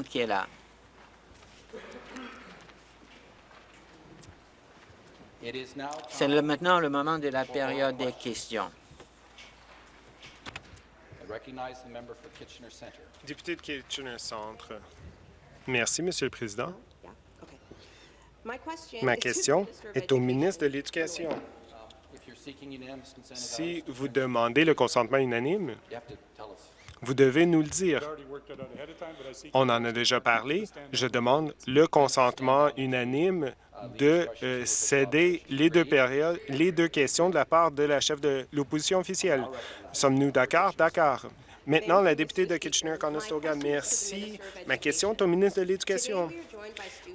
qui est là. C'est maintenant le moment de la période des questions. Député de Kitchener Centre. Merci, Monsieur le Président. Ma question est au ministre de l'Éducation. Si vous demandez le consentement unanime, vous devez nous le dire. On en a déjà parlé. Je demande le consentement unanime de euh, céder les deux périodes, les deux questions de la part de la chef de l'opposition officielle. Sommes-nous d'accord? D'accord. Maintenant, la députée de Kitchener-Conestoga, merci. Ma question est au ministre de l'Éducation.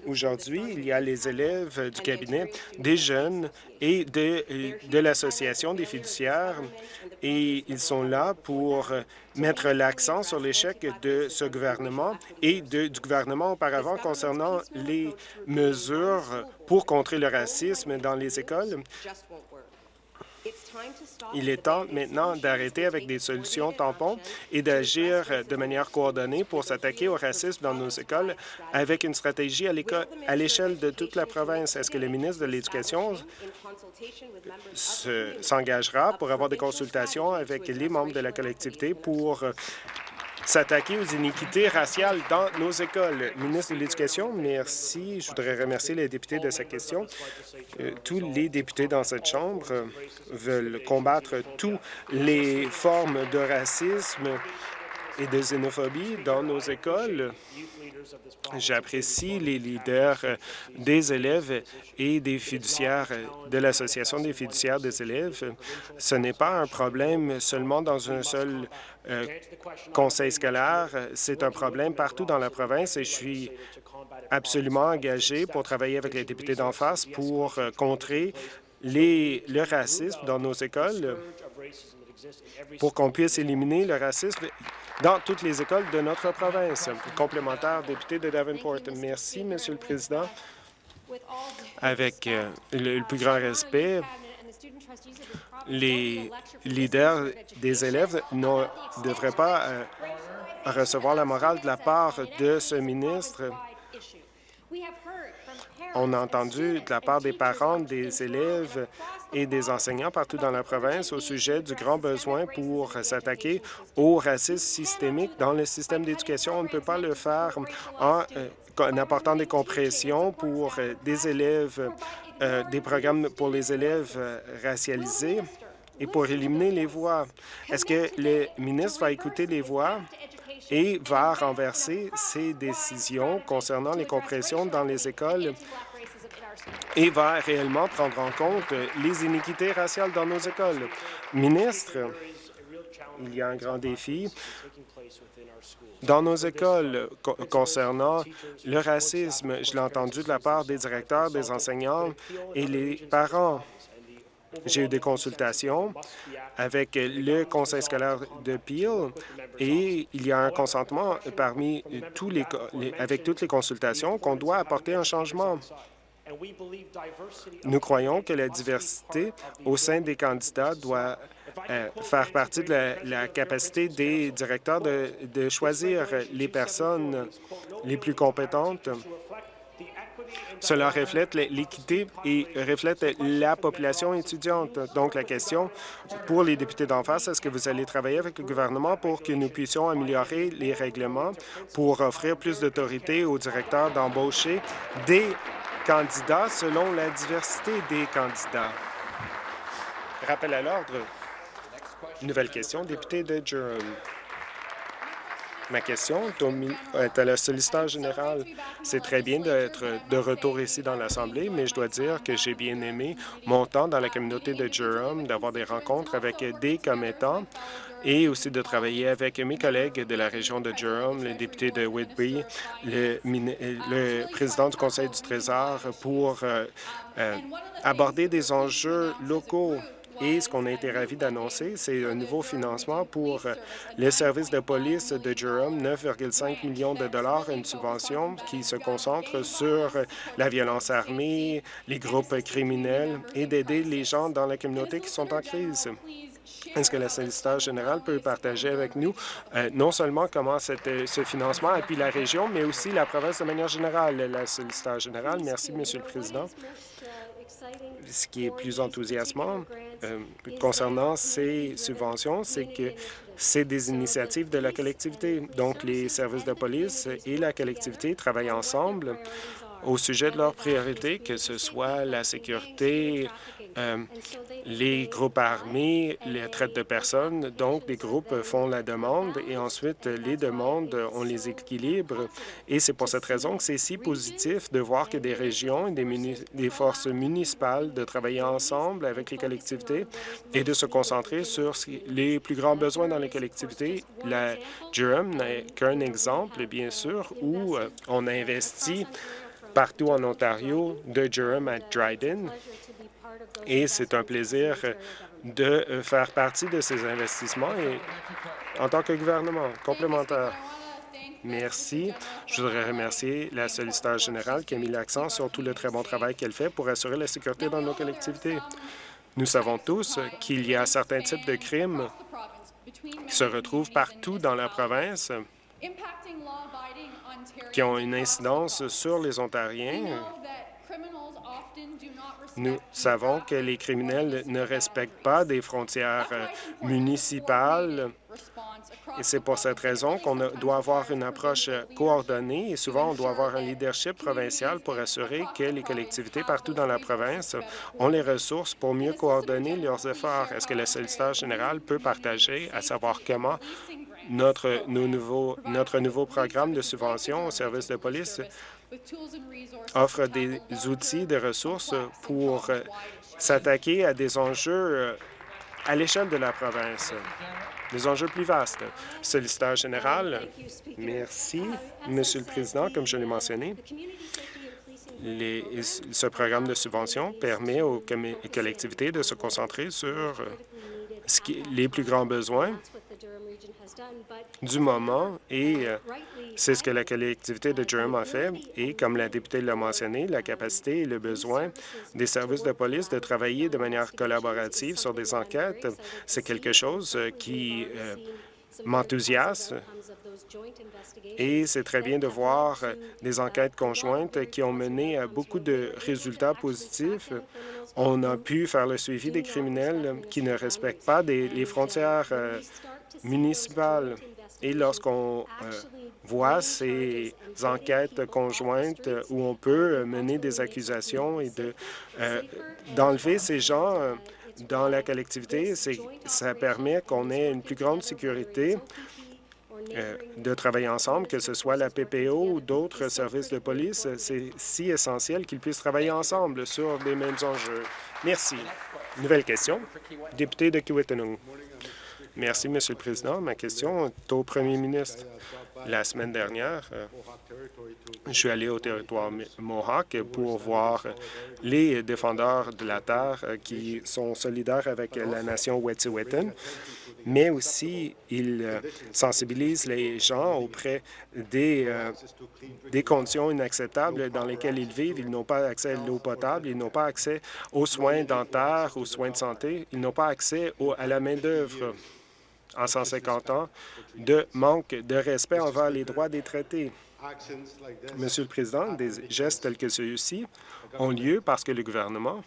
Aujourd'hui, il y a les élèves du cabinet, des jeunes et de, l'Association des fiduciaires, et ils sont là pour mettre l'accent sur l'échec de ce gouvernement et du gouvernement auparavant concernant les mesures pour contrer le racisme dans les écoles. Il est temps maintenant d'arrêter avec des solutions tampons et d'agir de manière coordonnée pour s'attaquer au racisme dans nos écoles avec une stratégie à l'échelle de toute la province. Est-ce que le ministre de l'Éducation s'engagera pour avoir des consultations avec les membres de la collectivité pour s'attaquer aux iniquités raciales dans nos écoles. Ministre de l'Éducation, merci. Je voudrais remercier les députés de cette question. Euh, tous les députés dans cette Chambre veulent combattre toutes les formes de racisme et de xénophobie dans nos écoles. J'apprécie les leaders des élèves et des fiduciaires de l'Association des fiduciaires des élèves. Ce n'est pas un problème seulement dans un seul euh, conseil scolaire, c'est un problème partout dans la province et je suis absolument engagé pour travailler avec les députés d'en face pour euh, contrer le racisme dans nos écoles pour qu'on puisse éliminer le racisme dans toutes les écoles de notre province. Complémentaire, député de Davenport. Merci, Monsieur le Président. Avec euh, le, plus grand respect, les leaders des élèves ne devraient pas euh, recevoir la morale de la part de ce ministre. On a entendu de la part des parents, des élèves et des enseignants partout dans la province au sujet du grand besoin pour s'attaquer au racisme systémique dans le système d'éducation. On ne peut pas le faire en, euh, apportant des compressions pour euh, des élèves, euh, des programmes pour les élèves racialisés et pour éliminer les voix. Est-ce que le ministre va écouter les voix et va renverser ses décisions concernant les compressions dans les écoles? Et va réellement prendre en compte les iniquités raciales dans nos écoles. Ministre, il y a un grand défi dans nos écoles concernant le racisme. Je l'ai entendu de la part des directeurs, des enseignants et les parents. J'ai eu des consultations avec le conseil scolaire de Peel et il y a un consentement parmi tous les, avec toutes les consultations qu'on doit apporter un changement. Nous croyons que la diversité au sein des candidats doit euh, faire partie de la, capacité des directeurs de, de choisir les personnes les plus compétentes cela reflète l'équité et reflète la population étudiante. Donc, la question pour les députés d'en face, est-ce que vous allez travailler avec le gouvernement pour que nous puissions améliorer les règlements pour offrir plus d'autorité aux directeurs d'embaucher des candidats selon la diversité des candidats. Rappel à l'ordre. Nouvelle question, député de Durham. Ma question est à la solliciteur générale. C'est très bien d'être de retour ici dans l'Assemblée, mais je dois dire que j'ai bien aimé mon temps dans la communauté de Durham, d'avoir des rencontres avec des commettants et aussi de travailler avec mes collègues de la région de Durham, le député de Whitby, le, le président du Conseil du Trésor, pour euh, euh, aborder des enjeux locaux. Et ce qu'on a été ravis d'annoncer, c'est un nouveau financement pour euh, les services de police de Durham, 9,5 millions de dollars, une subvention qui se concentre sur la violence armée, les groupes criminels et d'aider les gens dans la communauté qui sont en crise. Est-ce que la solliciteur générale peut partager avec nous euh, non seulement comment cette, ce financement appuie la région, mais aussi la province de manière générale? La solliciteur générale, merci, Monsieur le Président ce qui est plus enthousiasmant euh, concernant ces subventions, c'est que c'est des initiatives de la collectivité. Donc, les services de police et la collectivité travaillent ensemble au sujet de leurs priorités, que ce soit la sécurité, euh, les groupes armés, les traites de personnes. Donc, les groupes font la demande et ensuite, les demandes, on les équilibre. Et c'est pour cette raison que c'est si positif de voir que des régions et des, des forces municipales de travailler ensemble avec les collectivités et de se concentrer sur les plus grands besoins dans les collectivités. La Durham n'est qu'un exemple, bien sûr, où euh, on a investi partout en Ontario, de Durham à Dryden, et c'est un plaisir de faire partie de ces investissements en tant que gouvernement complémentaire. Merci. Je voudrais remercier la solliciteur générale qui a mis l'accent sur tout le très bon travail qu'elle fait pour assurer la sécurité dans nos collectivités. Nous savons tous qu'il y a certains types de crimes qui se retrouvent partout dans la province qui ont une incidence sur les Ontariens nous savons que les criminels ne respectent pas des frontières euh, municipales et c'est pour cette raison qu'on doit avoir une approche euh, coordonnée et souvent on doit avoir un leadership provincial pour assurer que les collectivités partout dans la province ont les ressources pour mieux coordonner leurs efforts. Est-ce que le solliciteur général peut partager à savoir comment notre, notre nouveau programme de subvention au service de police offre des outils, des ressources pour euh, s'attaquer à des enjeux euh, à l'échelle de la province, des enjeux plus vastes. Solliciteur général, merci. Monsieur le Président, comme je l'ai mentionné, ce programme de subvention permet aux collectivités de se concentrer sur euh, les plus grands besoins du moment et euh, c'est ce que la collectivité de Durham a fait. Et comme la députée l'a mentionné, la capacité et le besoin des services de police de travailler de manière collaborative sur des enquêtes, c'est quelque chose euh, qui euh, m'enthousiasme. Et c'est très bien de voir des enquêtes conjointes qui ont mené à beaucoup de résultats positifs. On a pu faire le suivi des criminels qui ne respectent pas les frontières municipales. Et lorsqu'on euh, voit ces enquêtes conjointes où on peut mener des accusations et euh, d'enlever ces gens euh, dans la collectivité, ça permet qu'on ait une plus grande sécurité de travailler ensemble, que ce soit la PPO ou d'autres services de police. C'est si essentiel qu'ils puissent travailler ensemble sur les mêmes enjeux. Merci. Nouvelle question. Député de Kiwetanong. Merci, Monsieur le Président. Ma question est au Premier ministre. La semaine dernière, euh, je suis allé au territoire Mohawk pour voir les défendeurs de la terre euh, qui sont solidaires avec la nation Wet'suwet'en, mais aussi ils euh, sensibilisent les gens auprès des, des conditions inacceptables dans lesquelles ils vivent. Ils n'ont pas accès à l'eau potable, ils n'ont pas accès aux soins dentaires, aux soins de santé, ils n'ont pas accès à la main-d'œuvre en 150 ans de manque de respect envers les droits des traités. Monsieur le Président, des gestes tels que ceux-ci ont lieu parce que le gouvernement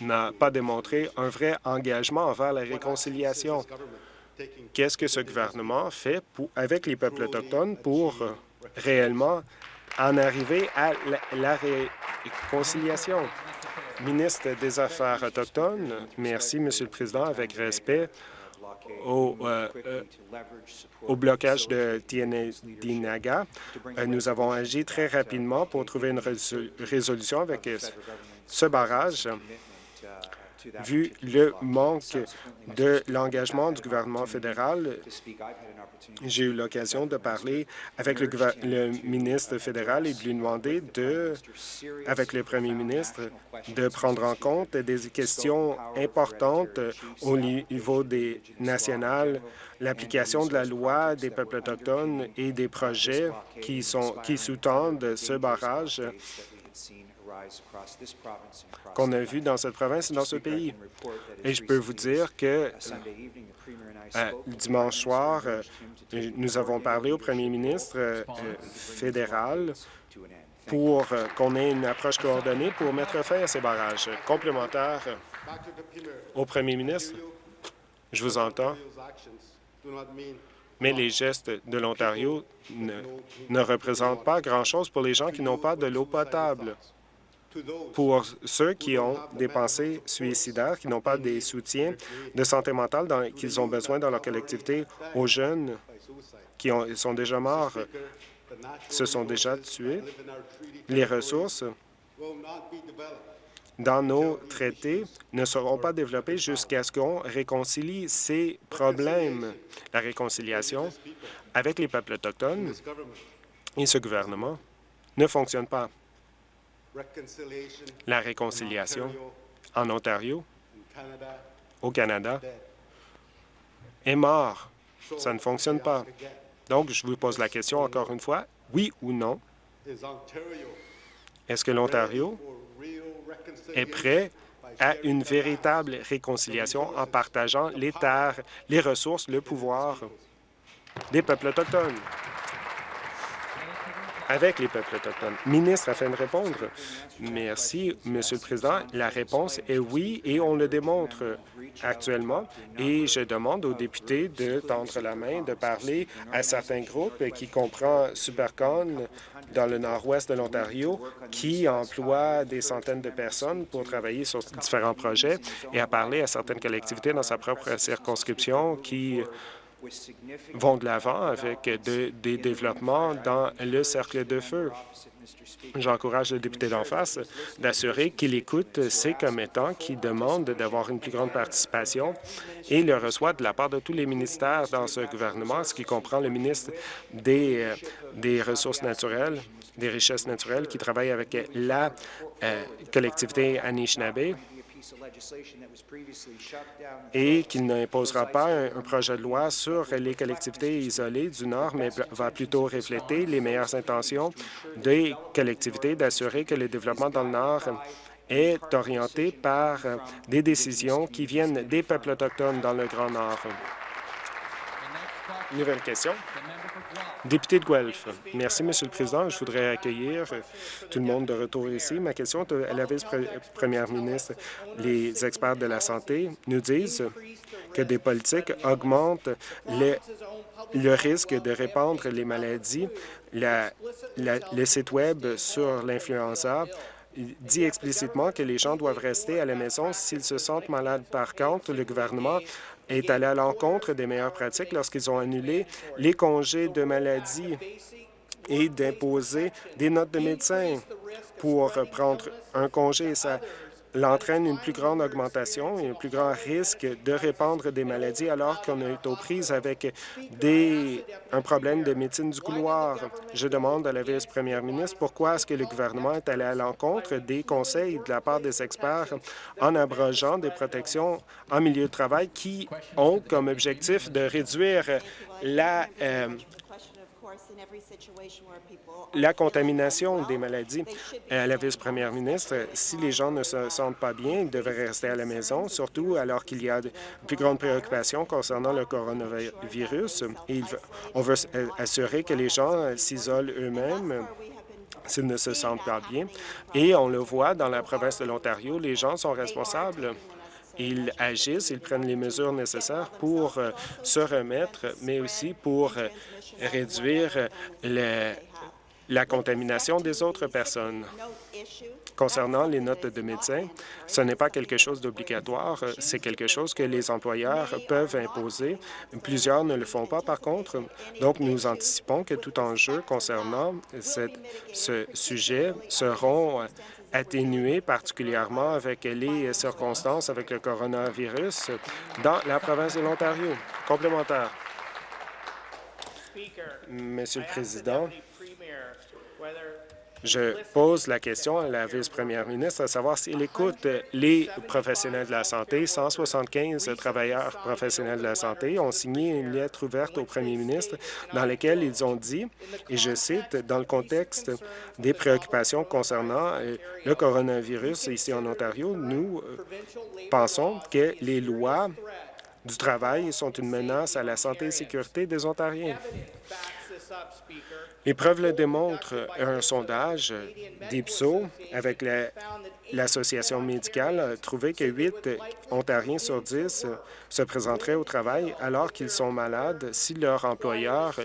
n'a pas démontré un vrai engagement envers la réconciliation. Qu'est-ce que ce gouvernement fait avec les peuples autochtones pour réellement en arriver à la réconciliation? Ministre des Affaires autochtones, merci, Monsieur le Président, avec respect au, euh, euh, au blocage de Tienedinaga. Euh, nous avons agi très rapidement pour trouver une résolution avec ce barrage vu le manque de l'engagement du gouvernement fédéral, j'ai eu l'occasion de parler avec le, ministre fédéral et de lui demander, de, avec le premier ministre, de prendre en compte des questions importantes au niveau des nationales, l'application de la loi des peuples autochtones et des projets qui, sont, qui sous-tendent ce barrage qu'on a vues dans cette province et dans ce pays. Et je peux vous dire que euh, dimanche soir, euh, nous avons parlé au premier ministre euh, fédéral pour qu'on ait une approche coordonnée pour mettre fin à ces barrages. Complémentaire au premier ministre, je vous entends, mais les gestes de l'Ontario ne, ne représentent pas grand-chose pour les gens qui n'ont pas de l'eau potable. Pour ceux qui ont des pensées suicidaires, qui n'ont pas des soutiens de santé mentale qu'ils ont besoin dans leur collectivité, aux jeunes qui ont, sont déjà morts, se sont déjà tués, les ressources dans nos traités ne seront pas développées jusqu'à ce qu'on réconcilie ces problèmes. La réconciliation avec les peuples autochtones et ce gouvernement ne fonctionne pas. La réconciliation en Ontario, au Canada, est mort. Ça ne fonctionne pas. Donc, je vous pose la question encore une fois, oui ou non, est-ce que l'Ontario est prêt à une véritable réconciliation en partageant les terres, les ressources, le pouvoir des peuples autochtones? Avec les peuples autochtones. Ministre, afin de répondre. Merci, Monsieur le Président. La réponse est oui, et on le démontre actuellement. Et je demande aux députés de tendre la main, de parler à certains groupes qui comprend Supercon dans le nord-ouest de l'Ontario, qui emploie des centaines de personnes pour travailler sur différents projets, et à parler à certaines collectivités dans sa propre circonscription qui vont de l'avant avec des développements dans le cercle de feu. J'encourage le député d'en face d'assurer qu'il écoute ces commettants qui demandent d'avoir une plus grande participation et le reçoit de la part de tous les ministères dans ce gouvernement, ce qui comprend le ministre des, euh, Ressources naturelles, des richesses naturelles, qui travaille avec la euh, collectivité Anishinaabe, et qu'il n'imposera pas un, projet de loi sur les collectivités isolées du Nord, mais va plutôt refléter les meilleures intentions des collectivités d'assurer que le développement dans le Nord est orienté par des décisions qui viennent des peuples autochtones dans le Grand Nord. Nouvelle question. Député de Guelph. Merci, Monsieur le Président. Je voudrais accueillir tout le monde de retour ici. Ma question est à la vice-première ministre. Les experts de la santé nous disent que des politiques augmentent le risque de répandre les maladies. le site Web sur l'influenza dit explicitement que les gens doivent rester à la maison s'ils se sentent malades. Par contre, le gouvernement est allé à l'encontre des meilleures pratiques lorsqu'ils ont annulé les congés de maladie et d'imposer des notes de médecin pour prendre un congé. L'entraîne une plus grande augmentation et un plus grand risque de répandre des maladies alors qu'on est aux prises avec un problème de médecine du couloir. Je demande à la vice-première ministre pourquoi est-ce que le gouvernement est allé à l'encontre des conseils de la part des experts en abrogeant des protections en milieu de travail qui ont comme objectif de réduire la euh, la contamination des maladies. À la vice-première ministre, si les gens ne se sentent pas bien, ils devraient rester à la maison, surtout alors qu'il y a de plus grandes préoccupations concernant le coronavirus. Et on veut assurer que les gens s'isolent eux-mêmes s'ils ne se sentent pas bien. Et on le voit dans la province de l'Ontario, les gens sont responsables ils agissent, ils prennent les mesures nécessaires pour euh, se remettre, mais aussi pour euh, réduire la contamination des autres personnes. Concernant les notes de médecins, ce n'est pas quelque chose d'obligatoire, c'est quelque chose que les employeurs peuvent imposer. Plusieurs ne le font pas, par contre. Donc, nous anticipons que tout enjeu concernant ce sujet seront atténué, particulièrement avec les circonstances avec le coronavirus dans la province de l'Ontario. Complémentaire. Monsieur le Président, Je pose la question à la vice-première ministre à savoir s'il écoute les professionnels de la santé. 175 travailleurs professionnels de la santé ont signé une lettre ouverte au premier ministre dans laquelle ils ont dit, et je cite, « Dans le contexte des préoccupations concernant euh, le coronavirus ici en Ontario, nous euh, pensons que les lois du travail sont une menace à la santé et sécurité des Ontariens. Les preuves le démontrent. Un sondage d'IPSO avec l'Association médicale a trouvé que 8 Ontariens sur 10 se présenteraient au travail alors qu'ils sont malades si leur employeur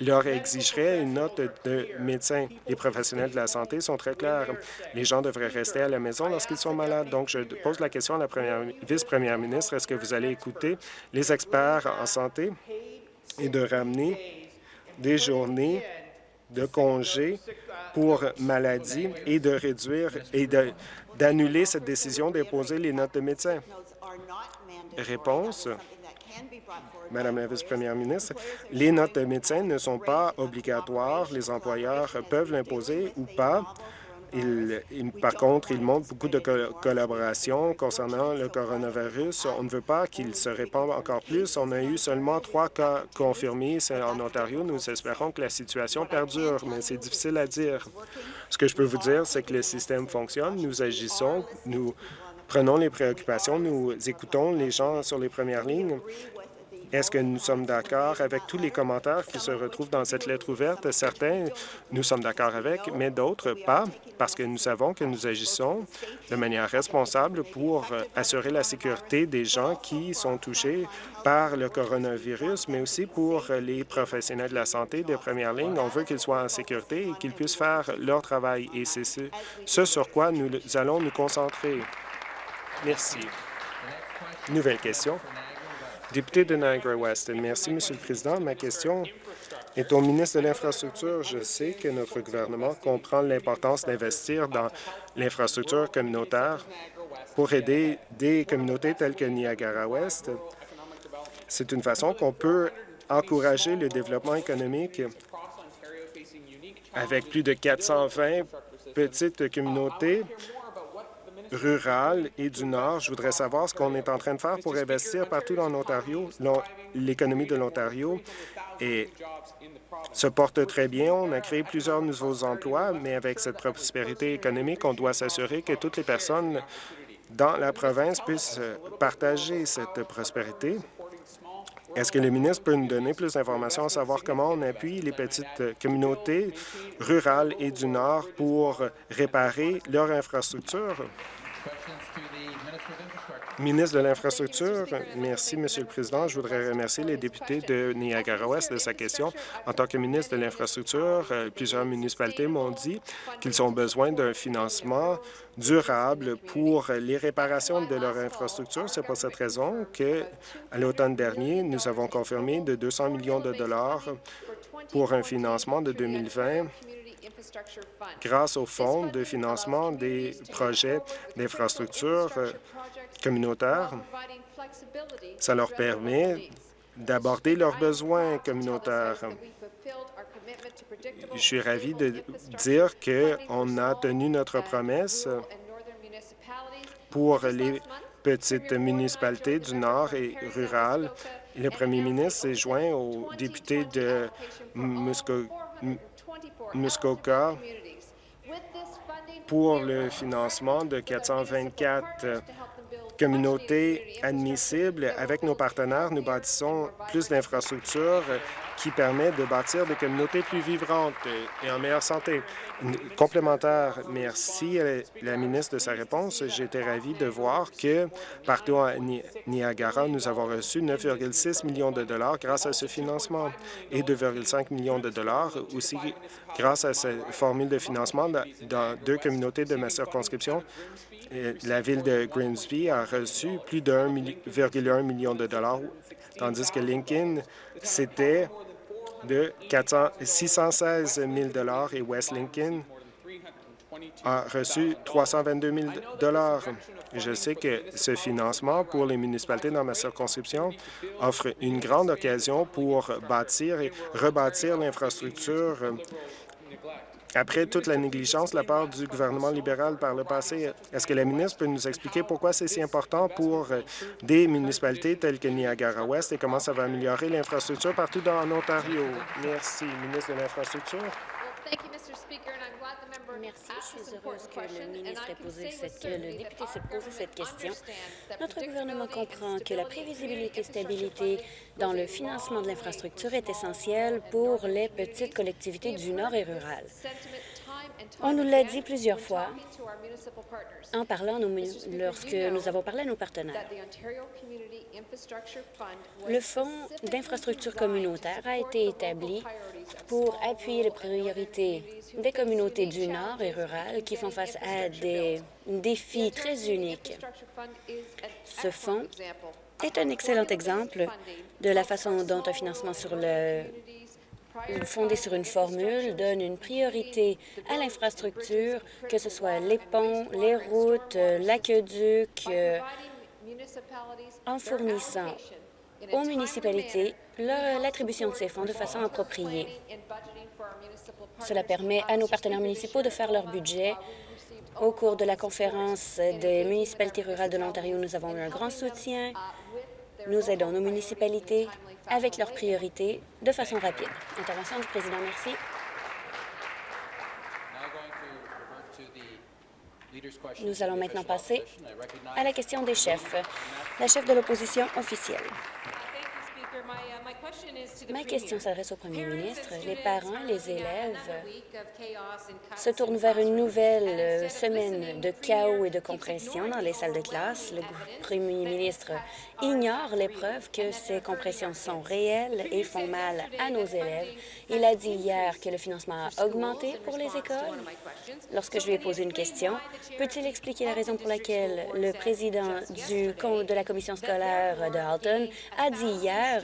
leur exigerait une note de médecin. Les professionnels de la santé sont très clairs. Les gens devraient rester à la maison lorsqu'ils sont malades. Donc, je pose la question à la vice-première ministre. Est-ce que vous allez écouter les experts en santé et de ramener des journées de congé pour maladie et de réduire et d'annuler cette décision d'imposer les notes de médecin. Réponse. Madame la vice-première ministre, les notes de médecin ne sont pas obligatoires. Les employeurs peuvent l'imposer ou pas par contre, il montre beaucoup de collaboration concernant le coronavirus. On ne veut pas qu'il se répande encore plus. On a eu seulement trois cas confirmés en Ontario. Nous espérons que la situation perdure, mais c'est difficile à dire. Ce que je peux vous dire, c'est que le système fonctionne. Nous agissons, nous prenons les préoccupations, nous écoutons les gens sur les premières lignes est-ce que nous sommes d'accord avec tous les commentaires qui se retrouvent dans cette lettre ouverte? Certains, nous sommes d'accord avec, mais d'autres pas, parce que nous savons que nous agissons de manière responsable pour assurer la sécurité des gens qui sont touchés par le coronavirus, mais aussi pour les professionnels de la santé des premières lignes. On veut qu'ils soient en sécurité et qu'ils puissent faire leur travail, et c'est ce, ce sur quoi nous allons nous concentrer. Merci. Nouvelle question. Député de Niagara-West. Merci, Monsieur le Président. Ma question est au ministre de l'Infrastructure. Je sais que notre gouvernement comprend l'importance d'investir dans l'infrastructure communautaire pour aider des communautés telles que Niagara-Ouest. C'est une façon qu'on peut encourager le développement économique avec plus de 420 petites communautés rurale et du Nord. Je voudrais savoir ce qu'on est en train de faire pour investir partout en Ontario. L'économie de l'Ontario se porte très bien. On a créé plusieurs nouveaux emplois, mais avec cette prospérité économique, on doit s'assurer que toutes les personnes dans la province puissent partager cette prospérité. Est-ce que le ministre peut nous donner plus d'informations à savoir comment on appuie les petites communautés rurales et du Nord pour réparer leur infrastructure? Ministre de l'Infrastructure, merci, Monsieur le Président. Je voudrais remercier les députés de Niagara-Ouest de sa question. En tant que ministre de l'Infrastructure, euh, plusieurs municipalités m'ont dit qu'ils ont besoin d'un financement durable pour les réparations de leur infrastructure. C'est pour cette raison que, à l'automne dernier, nous avons confirmé de 200 millions de dollars pour un financement de 2020 grâce au fonds de financement des projets d'infrastructure euh, communautaires. Ça leur permet d'aborder leurs besoins communautaires. Je suis ravi de dire qu'on a tenu notre promesse pour les petites municipalités du Nord et rurales. Le premier ministre s'est joint aux députés de Muskoka pour le financement de 424 communautés admissibles. Avec nos partenaires, nous bâtissons plus d'infrastructures qui permet de bâtir des communautés plus vivantes et en meilleure santé. Complémentaire, merci à la ministre de sa réponse. Été ravi de voir que partout à Niagara, nous avons reçu 9,6 millions de dollars grâce à ce financement et 2,5 millions de dollars aussi grâce à cette formule de financement dans deux communautés de ma circonscription. La ville de Grimsby a reçu plus de 1,1 million de dollars, tandis que Lincoln, c'était de 616 000 et West Lincoln a reçu 322 000 Je sais que ce financement pour les municipalités dans ma circonscription offre une grande occasion pour bâtir et rebâtir l'infrastructure après toute la négligence de la part du gouvernement libéral par le passé. Est-ce que la ministre peut nous expliquer pourquoi c'est si important pour des municipalités telles que Niagara-Ouest et comment ça va améliorer l'infrastructure partout dans l'Ontario? Merci, ministre de l'Infrastructure. Merci. Je suis heureuse que le ministre ait posé cette, que le député s'est posé cette question. Notre gouvernement comprend que la prévisibilité et stabilité dans le financement de l'infrastructure est essentielle pour les petites collectivités du Nord et rurales. On nous l'a dit plusieurs fois en parlant lorsque nous avons parlé à nos partenaires. Le Fonds d'infrastructure communautaire a été établi pour appuyer les priorités des communautés du Nord et rurales qui font face à des défis très uniques. Ce fonds est un excellent exemple de la façon dont un financement sur le fondé sur une formule donne une priorité à l'infrastructure, que ce soit les ponts, les routes, l'aqueduc, euh, en fournissant aux municipalités l'attribution de ces fonds de façon appropriée. Cela permet à nos partenaires municipaux de faire leur budget. Au cours de la conférence des municipalités rurales de l'Ontario, nous avons eu un grand soutien. Nous aidons nos municipalités avec leurs priorités de façon rapide. Intervention du président, merci. Nous allons maintenant passer à la question des chefs. La chef de l'opposition officielle. Ma question s'adresse au premier ministre. Les parents, les élèves se tournent vers une nouvelle euh, semaine de chaos et de compression dans les salles de classe. Le premier ministre ignore les preuves que ces compressions sont réelles et font mal à nos élèves. Il a dit hier que le financement a augmenté pour les écoles. Lorsque je lui ai posé une question, peut-il expliquer la raison pour laquelle le président du, de la commission scolaire de Halton a dit hier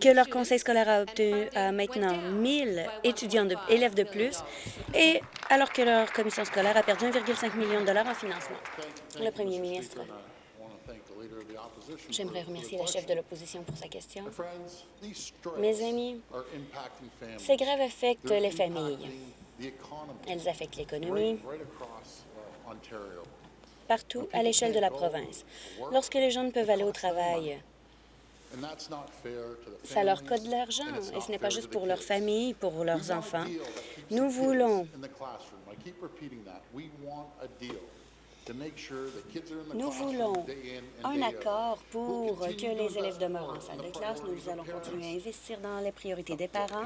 que leur conseil scolaire a obtenu maintenant 1000 étudiants élèves de plus, et alors que leur commission scolaire a perdu 1,5 million de dollars en financement. Le premier ministre. J'aimerais remercier la chef de l'opposition pour sa question. Mes amis, ces grèves affectent les familles. Elles affectent l'économie partout à l'échelle de la province. Lorsque les gens ne peuvent aller au travail, ça leur coûte de l'argent et ce n'est pas juste pour leur famille, pour leurs enfants. Nous voulons nous voulons un accord pour que les élèves demeurent en salle de classe. Nous allons continuer à investir dans les priorités des parents.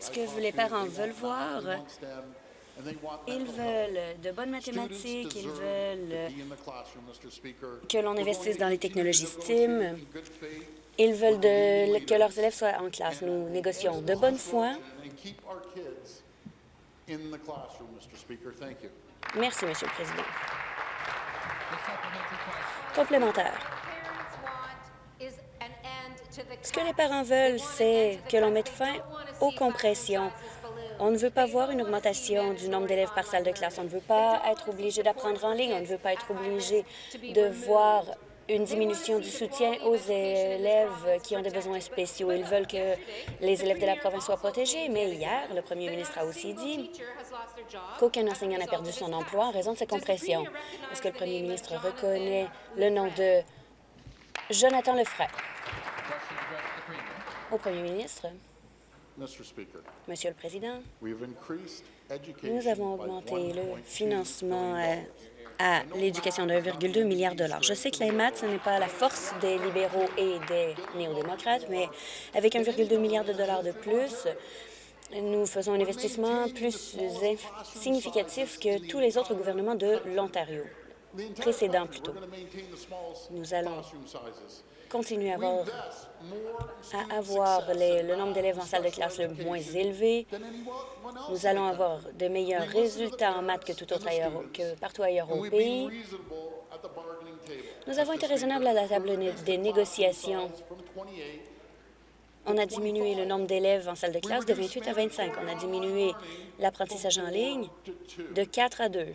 Ce que les parents veulent voir, ils veulent de bonnes mathématiques, ils veulent que l'on investisse dans les technologies STEAM, ils veulent que leurs élèves soient en classe. Nous négocions de bonne foi. Merci, Monsieur le Président. Complémentaire. Ce que les parents veulent, c'est que l'on mette fin aux compressions on ne veut pas voir une augmentation du nombre d'élèves par salle de classe. On ne veut pas être obligé d'apprendre en ligne. On ne veut pas être obligé de voir une diminution du soutien aux élèves qui ont des besoins spéciaux. Ils veulent que les élèves de la province soient protégés, mais hier, le premier ministre a aussi dit qu'aucun enseignant n'a perdu son emploi en raison de ces compressions. Est-ce que le premier ministre reconnaît le nom de Jonathan Lefray? Au premier ministre. Monsieur le Président, nous avons augmenté le financement euh, à l'éducation de 1,2 milliard de dollars. Je sais que les maths, ce n'est pas la force des libéraux et des néo-démocrates, mais avec 1,2 milliard de dollars de plus, nous faisons un investissement plus significatif que tous les autres gouvernements de l'Ontario, précédents plutôt. Nous allons continuer à avoir, à avoir le nombre d'élèves en salle de classe le moins élevé. Nous allons avoir de meilleurs résultats en maths que, tout autre ailleurs, que partout ailleurs au pays. Nous avons été raisonnables à la table des négociations. On a diminué le nombre d'élèves en salle de classe de 28 à 25. On a diminué l'apprentissage en ligne de 4 à 2.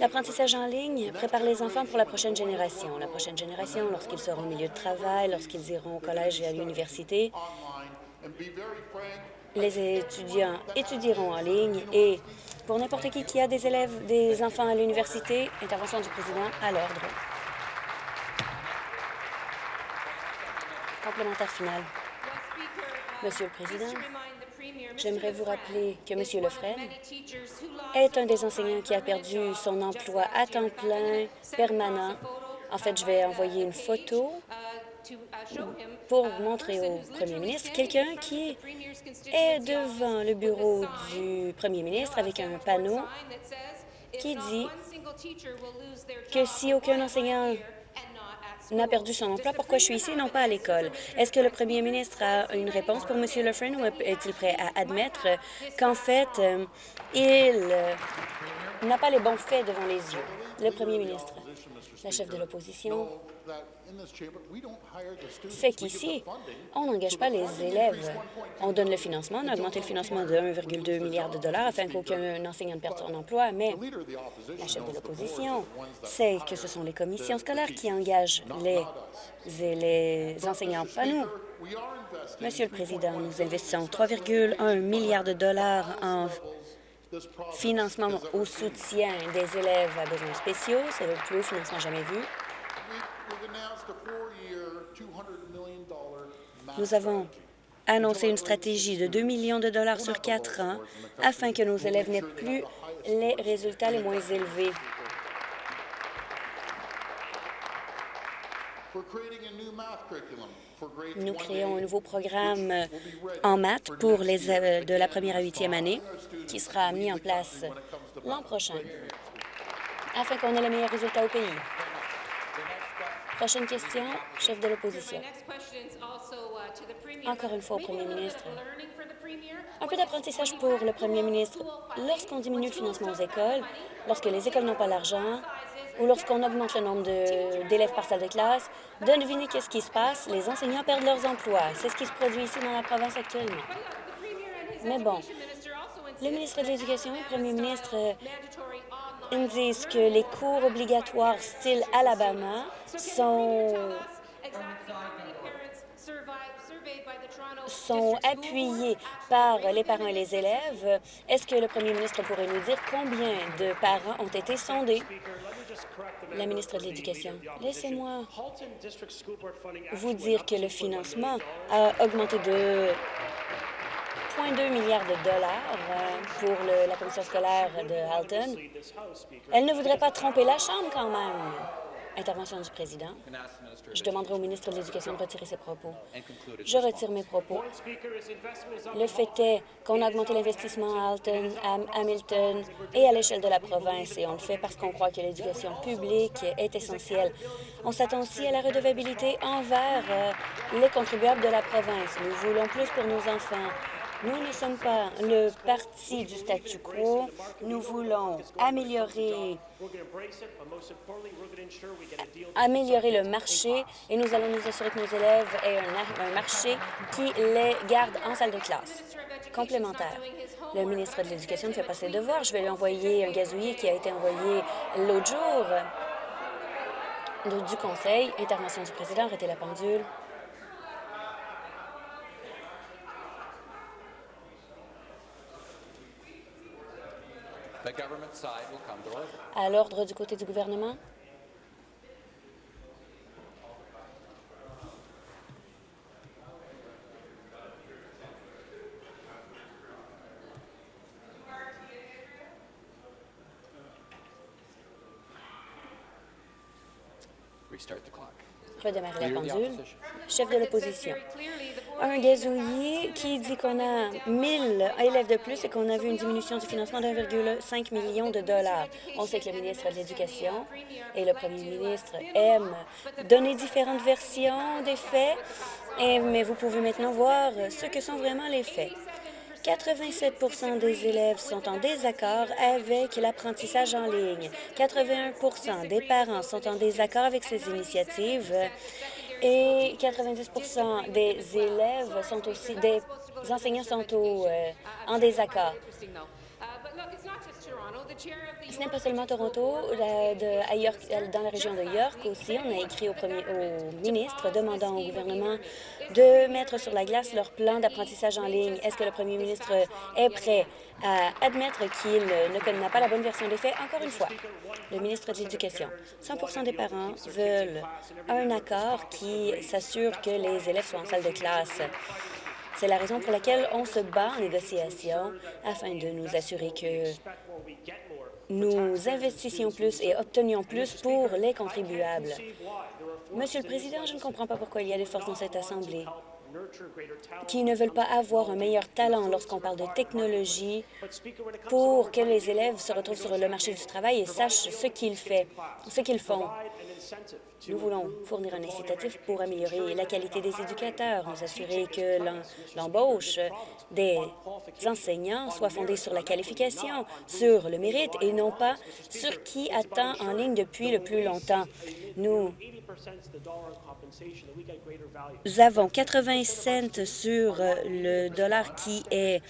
L'apprentissage en ligne prépare les enfants pour la prochaine génération. La prochaine génération, lorsqu'ils seront au milieu de travail, lorsqu'ils iront au collège et à l'université, Les étudiants étudieront en ligne et pour n'importe qui qui a des élèves, des enfants à l'université, intervention du président à l'ordre. Complémentaire final. Monsieur le Président, j'aimerais vous rappeler que M. Lefresne est un des enseignants qui a perdu son emploi à temps plein permanent. En fait, je vais envoyer une photo pour montrer au premier ministre quelqu'un qui est devant le bureau du premier ministre avec un panneau qui dit que si aucun enseignant n'a perdu son emploi, pourquoi je suis ici et non pas à l'école? Est-ce que le premier ministre a une réponse pour M. Lefren ou est-il prêt à admettre qu'en fait, euh, il euh, n'a pas les bons faits devant les yeux? Le premier ministre, la chef de l'opposition, fait qu'ici, on n'engage pas les élèves. On donne le financement, on a augmenté le financement de 1,2 milliard de dollars afin qu'aucun enseignant ne perde son emploi, mais la chef de l'opposition sait que ce sont les commissions scolaires qui engagent les, les enseignants, pas nous. Monsieur le Président, nous investissons 3,1 milliards de dollars en financement au soutien des élèves à besoins spéciaux. C'est le plus haut financement jamais vu. Nous avons annoncé une stratégie de 2 millions de dollars sur quatre ans afin que nos élèves n'aient plus les résultats les moins élevés. Nous créons un nouveau programme en maths pour les euh, de la première à huitième année qui sera mis en place l'an prochain afin qu'on ait les meilleurs résultats au pays. Prochaine question, chef de l'opposition. Encore une fois au premier ministre. Un peu d'apprentissage pour le premier ministre. Lorsqu'on diminue le financement aux écoles, lorsque les écoles n'ont pas l'argent, ou lorsqu'on augmente le nombre d'élèves par salle de classe, devinez qu'est-ce qui se passe. Les enseignants perdent leurs emplois. C'est ce qui se produit ici dans la province actuellement. Mais bon, le ministre de l'Éducation et le premier ministre ils disent que les cours obligatoires style Alabama sont sont appuyés par les parents et les élèves. Est-ce que le premier ministre pourrait nous dire combien de parents ont été sondés? La ministre de l'Éducation, laissez-moi vous dire que le financement a augmenté de 1,2 milliards de dollars euh, pour la commission scolaire de Halton. Elle ne voudrait pas tromper la Chambre quand même. Intervention du président. Je demanderai au ministre de l'Éducation de retirer ses propos. Je retire mes propos. Le fait est qu'on a augmenté l'investissement à Alton, à Hamilton et à l'échelle de la province, et on le fait parce qu'on croit que l'éducation publique est essentielle. On s'attend aussi à la redevabilité envers euh, les contribuables de la province. Nous voulons plus pour nos enfants. Nous ne sommes pas le parti du statu quo. Nous voulons améliorer, améliorer le marché et nous allons nous assurer que nos élèves aient un, marché qui les garde en salle de classe. Complémentaire. Le ministre de l'Éducation ne fait pas ses devoirs. Je vais lui envoyer un gazouillis qui a été envoyé l'autre jour du Conseil. Intervention du président. Arrêtez la pendule. À l'ordre du côté du gouvernement. Redémarrer la pendule. Chef de l'opposition un gazouillis qui dit qu'on a 1000 élèves de plus et qu'on a vu une diminution du financement de 1,5 million de dollars. On sait que le ministre de l'Éducation et le premier ministre aiment donner différentes versions des faits, mais vous pouvez maintenant voir ce que sont vraiment les faits. 87% des élèves sont en désaccord avec l'apprentissage en ligne. 81% des parents sont en désaccord avec ces initiatives et 90% des élèves sont aussi, des enseignants sont euh, en désaccord. Ce n'est pas seulement Toronto, à dans la région de York aussi, on a écrit au, premier, au ministre demandant au gouvernement de mettre sur la glace leur plan d'apprentissage en ligne. Est-ce que le premier ministre est prêt à admettre qu'il ne pas la bonne version des faits? Encore une fois, le ministre de l'Éducation, 100% des parents veulent un accord qui s'assure que les élèves soient en salle de classe. C'est la raison pour laquelle on se bat en négociation afin de nous assurer que nous investissions plus et obtenions plus pour les contribuables. Monsieur le Président, je ne comprends pas pourquoi il y a des forces dans cette Assemblée qui ne veulent pas avoir un meilleur talent lorsqu'on parle de technologie pour que les élèves se retrouvent sur le marché du travail et sachent ce qu'ils font. Nous voulons fournir un incitatif pour améliorer la qualité des éducateurs, nous assurer que l'embauche des enseignants soit fondée sur la qualification, sur le mérite et non pas sur qui attend en ligne depuis le plus longtemps. Nous avons 80 cents sur le dollar qui est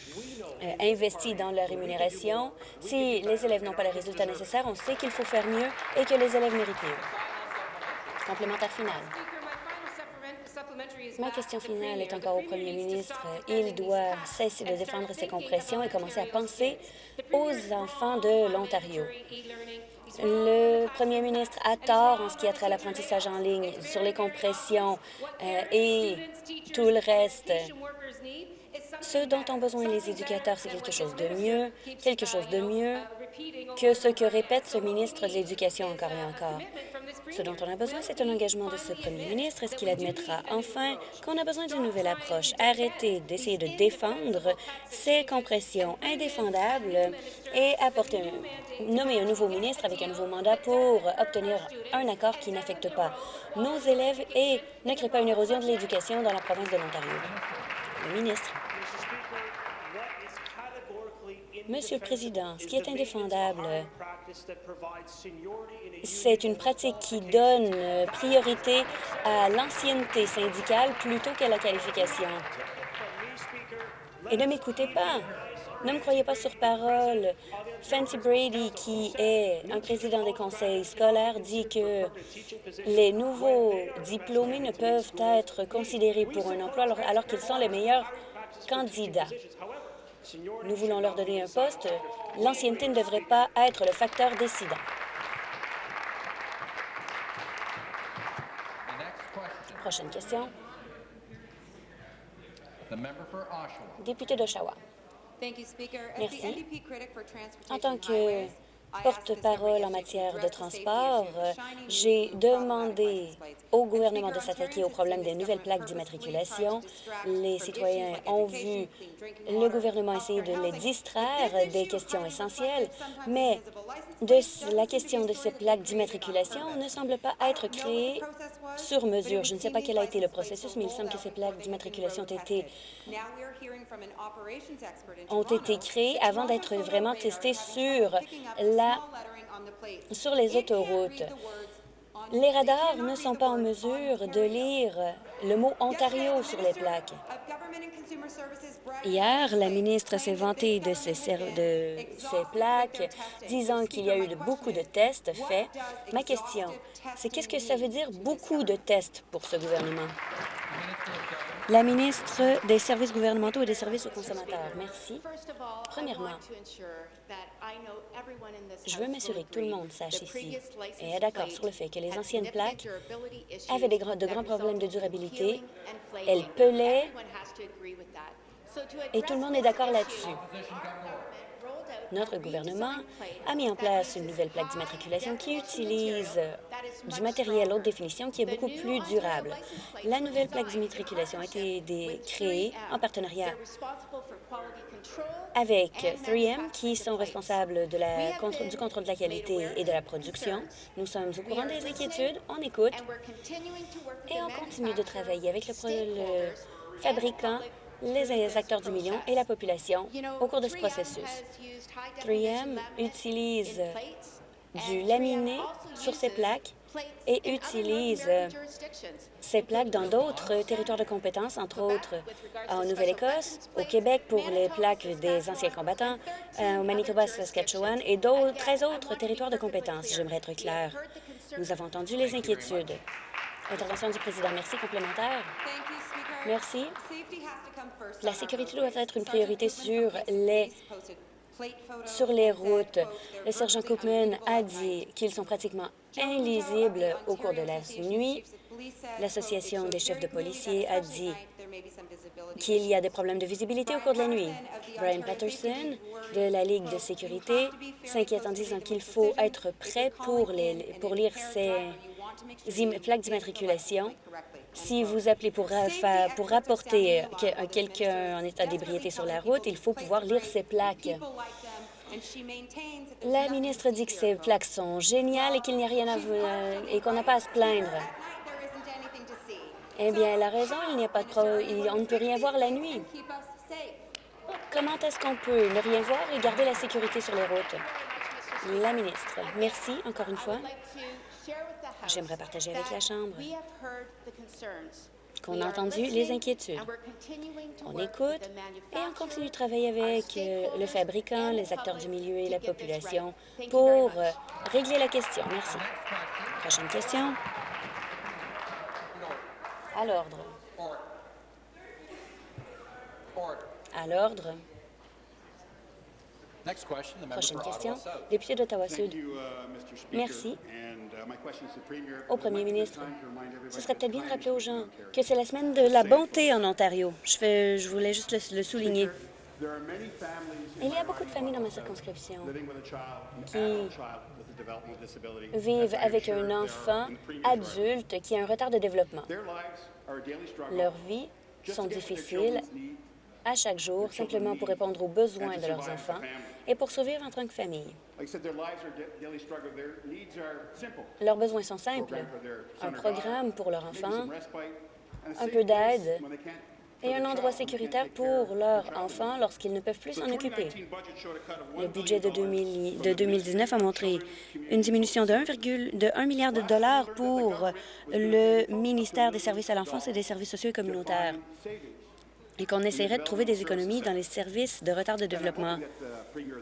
euh, investi dans la rémunération. Si les élèves n'ont pas les résultats nécessaires, on sait qu'il faut faire mieux et que les élèves méritent mieux. Complémentaire final. Ma question finale est encore au premier ministre. Il doit cesser de défendre ses compressions et commencer à penser aux enfants de l'Ontario. Le premier ministre a tort en ce qui a trait à l'apprentissage en ligne sur les compressions euh, et tout le reste. Ce dont ont besoin les éducateurs, c'est quelque chose de mieux, quelque chose de mieux que ce que répète ce ministre de l'Éducation encore et encore. Ce dont on a besoin, c'est un engagement de ce premier ministre. Est-ce qu'il admettra enfin qu'on a besoin d'une nouvelle approche? Arrêter d'essayer de défendre ces compressions indéfendables et apporter nommer un nouveau ministre avec un nouveau mandat pour obtenir un accord qui n'affecte pas nos élèves et ne crée pas une érosion de l'éducation dans la province de l'Ontario. Ministre. Monsieur le Président, ce qui est indéfendable, c'est une pratique qui donne euh, priorité à l'ancienneté syndicale plutôt qu'à la qualification. Et ne m'écoutez pas. Ne me croyez pas sur parole. Fancy Brady, qui est un président des conseils scolaires, dit que les nouveaux diplômés ne peuvent être considérés pour un emploi alors qu'ils sont les meilleurs candidats. Nous voulons leur donner un poste. L'ancienneté ne devrait pas être le facteur décidant. Prochaine question. Député d'Oshawa. Merci. En tant que porte-parole en matière de transport, j'ai demandé au gouvernement de s'attaquer au problème des nouvelles plaques d'immatriculation. Les citoyens ont vu le gouvernement essayer de les distraire des questions essentielles, mais la question de ces plaques d'immatriculation ne semble pas être créée sur mesure. Je ne sais pas quel a été le processus, mais il semble que ces plaques d'immatriculation ont été, ont été créées avant d'être vraiment testées sur la sur les autoroutes. Les radars ne sont pas en mesure de lire le mot Ontario sur les plaques. Hier, la ministre s'est vantée de ces, plaques, disant qu'il y a eu beaucoup de tests faits. Ma question, c'est qu'est-ce que ça veut dire beaucoup de tests pour ce gouvernement? La ministre des Services gouvernementaux et des services aux consommateurs. Merci. Premièrement, je veux m'assurer que tout le monde sache ici et est d'accord sur le fait que les anciennes plaques avaient de grands problèmes de durabilité, elles pelaient, et tout le monde est d'accord là-dessus. Notre gouvernement a mis en place une nouvelle plaque d'immatriculation qui utilise du matériel haute définition qui est beaucoup plus durable. La nouvelle plaque d'immatriculation a été créée en partenariat avec 3M, qui sont responsables du contrôle de la qualité et de la production. Nous sommes au courant des inquiétudes, on écoute et on continue de travailler avec le fabricant les acteurs du million et la population au cours de ce processus. 3M utilise du laminé sur ses plaques et utilisent ces plaques dans d'autres territoires de compétences, entre autres en Nouvelle-Écosse, au Québec pour les plaques des anciens combattants, euh, au Manitoba, Saskatchewan et d'autres 13 autres territoires de compétences. J'aimerais être clair. Nous avons entendu les inquiétudes. Intervention du président. Merci. Complémentaire. Merci. La sécurité doit être une priorité sur les sur les routes. Le sergent Cookman a dit qu'ils sont pratiquement illisibles au cours de la nuit. L'Association des chefs de policiers a dit qu'il y a des problèmes de visibilité au cours de la nuit. Brian Patterson, de la Ligue de sécurité, s'inquiète en disant qu'il faut être prêt pour, lire ces plaques d'immatriculation si vous appelez pour, pour rapporter quelqu'un en état d'ébriété sur la route, il faut pouvoir lire ces plaques. La ministre dit que ces plaques sont géniales et qu'il n'y a rien à et qu'on n'a pas à se plaindre. Eh bien, elle a raison, il n'y a pas de on ne peut rien voir la nuit. Comment est-ce qu'on peut ne rien voir et garder la sécurité sur les routes? La ministre. Merci, encore une fois. J'aimerais partager avec la Chambre qu'on a entendu les inquiétudes. On écoute et on continue de travailler avec euh, le fabricant, les acteurs du milieu et la population pour euh, régler la question. Merci. Prochaine question. À l'ordre. À l'ordre. Prochaine question. Député d'Ottawa-Sud. Uh, Merci. Uh, Au premier ministre, ce serait peut-être bien de rappeler aux gens que c'est la semaine de la bonté en Ontario. Je, fais, je voulais juste le, le souligner. Il y a beaucoup de familles dans ma circonscription qui vivent avec un enfant adulte qui a un retard de développement. Leurs vies sont difficiles à chaque jour simplement pour répondre aux besoins de leurs enfants et pour survivre en tant que famille. Leurs besoins sont simples. Un programme pour leur enfant, un peu d'aide et un endroit sécuritaire pour leurs enfants lorsqu'ils ne peuvent plus s'en occuper. Le budget de, 2019 a montré une diminution de 1, milliard de dollars pour le ministère des services à l'enfance et des services sociaux et communautaires et qu'on essaierait de trouver des économies dans les services de retard de développement.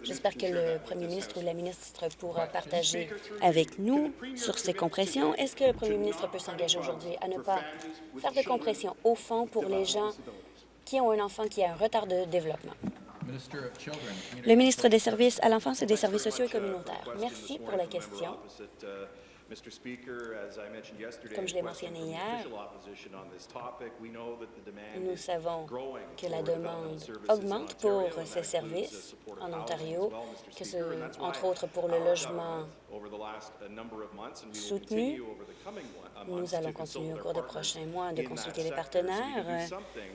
J'espère que le premier ministre ou la ministre pourra partager avec nous sur ces compressions. Est-ce que le premier ministre peut s'engager aujourd'hui à ne pas faire de compression au fond pour les gens qui ont un enfant qui a un retard de développement? Le ministre des Services à l'enfance et des services sociaux et communautaires. Merci pour la question. Comme je l'ai mentionné hier, nous savons que la demande augmente pour ces services en Ontario, que ce, entre autres pour le logement soutenu. Nous allons continuer au cours des prochains mois de consulter les partenaires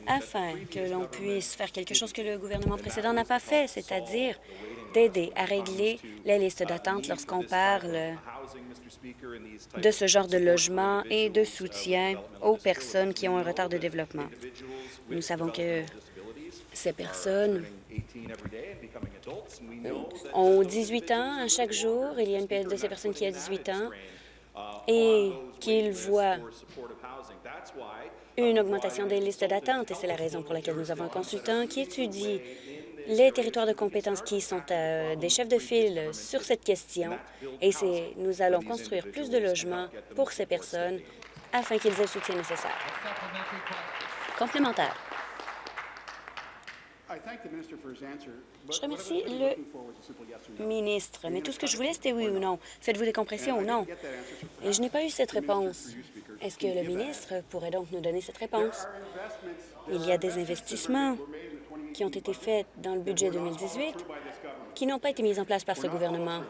afin que l'on puisse faire quelque chose que le gouvernement précédent n'a pas fait, c'est-à-dire d'aider à régler les listes d'attente lorsqu'on parle de ce genre de logement et de soutien aux personnes qui ont un retard de développement. Nous savons que ces personnes ont 18 ans à chaque jour. Il y a une de ces personnes qui a 18 ans et qu'ils voient une augmentation des listes d'attente. Et c'est la raison pour laquelle nous avons un consultant qui étudie les territoires de compétences qui sont euh, des chefs de file sur cette question et nous allons construire plus de logements pour ces personnes afin qu'ils aient le soutien nécessaire. Complémentaire. Je remercie le ministre, mais tout ce que je voulais, c'était oui ou non. Faites-vous des compressions ou non? Et je n'ai pas eu cette réponse. Est-ce que le ministre pourrait donc nous donner cette réponse? Il y a des investissements qui ont été faites dans le budget 2018 qui n'ont pas été mises en place par ce gouvernement.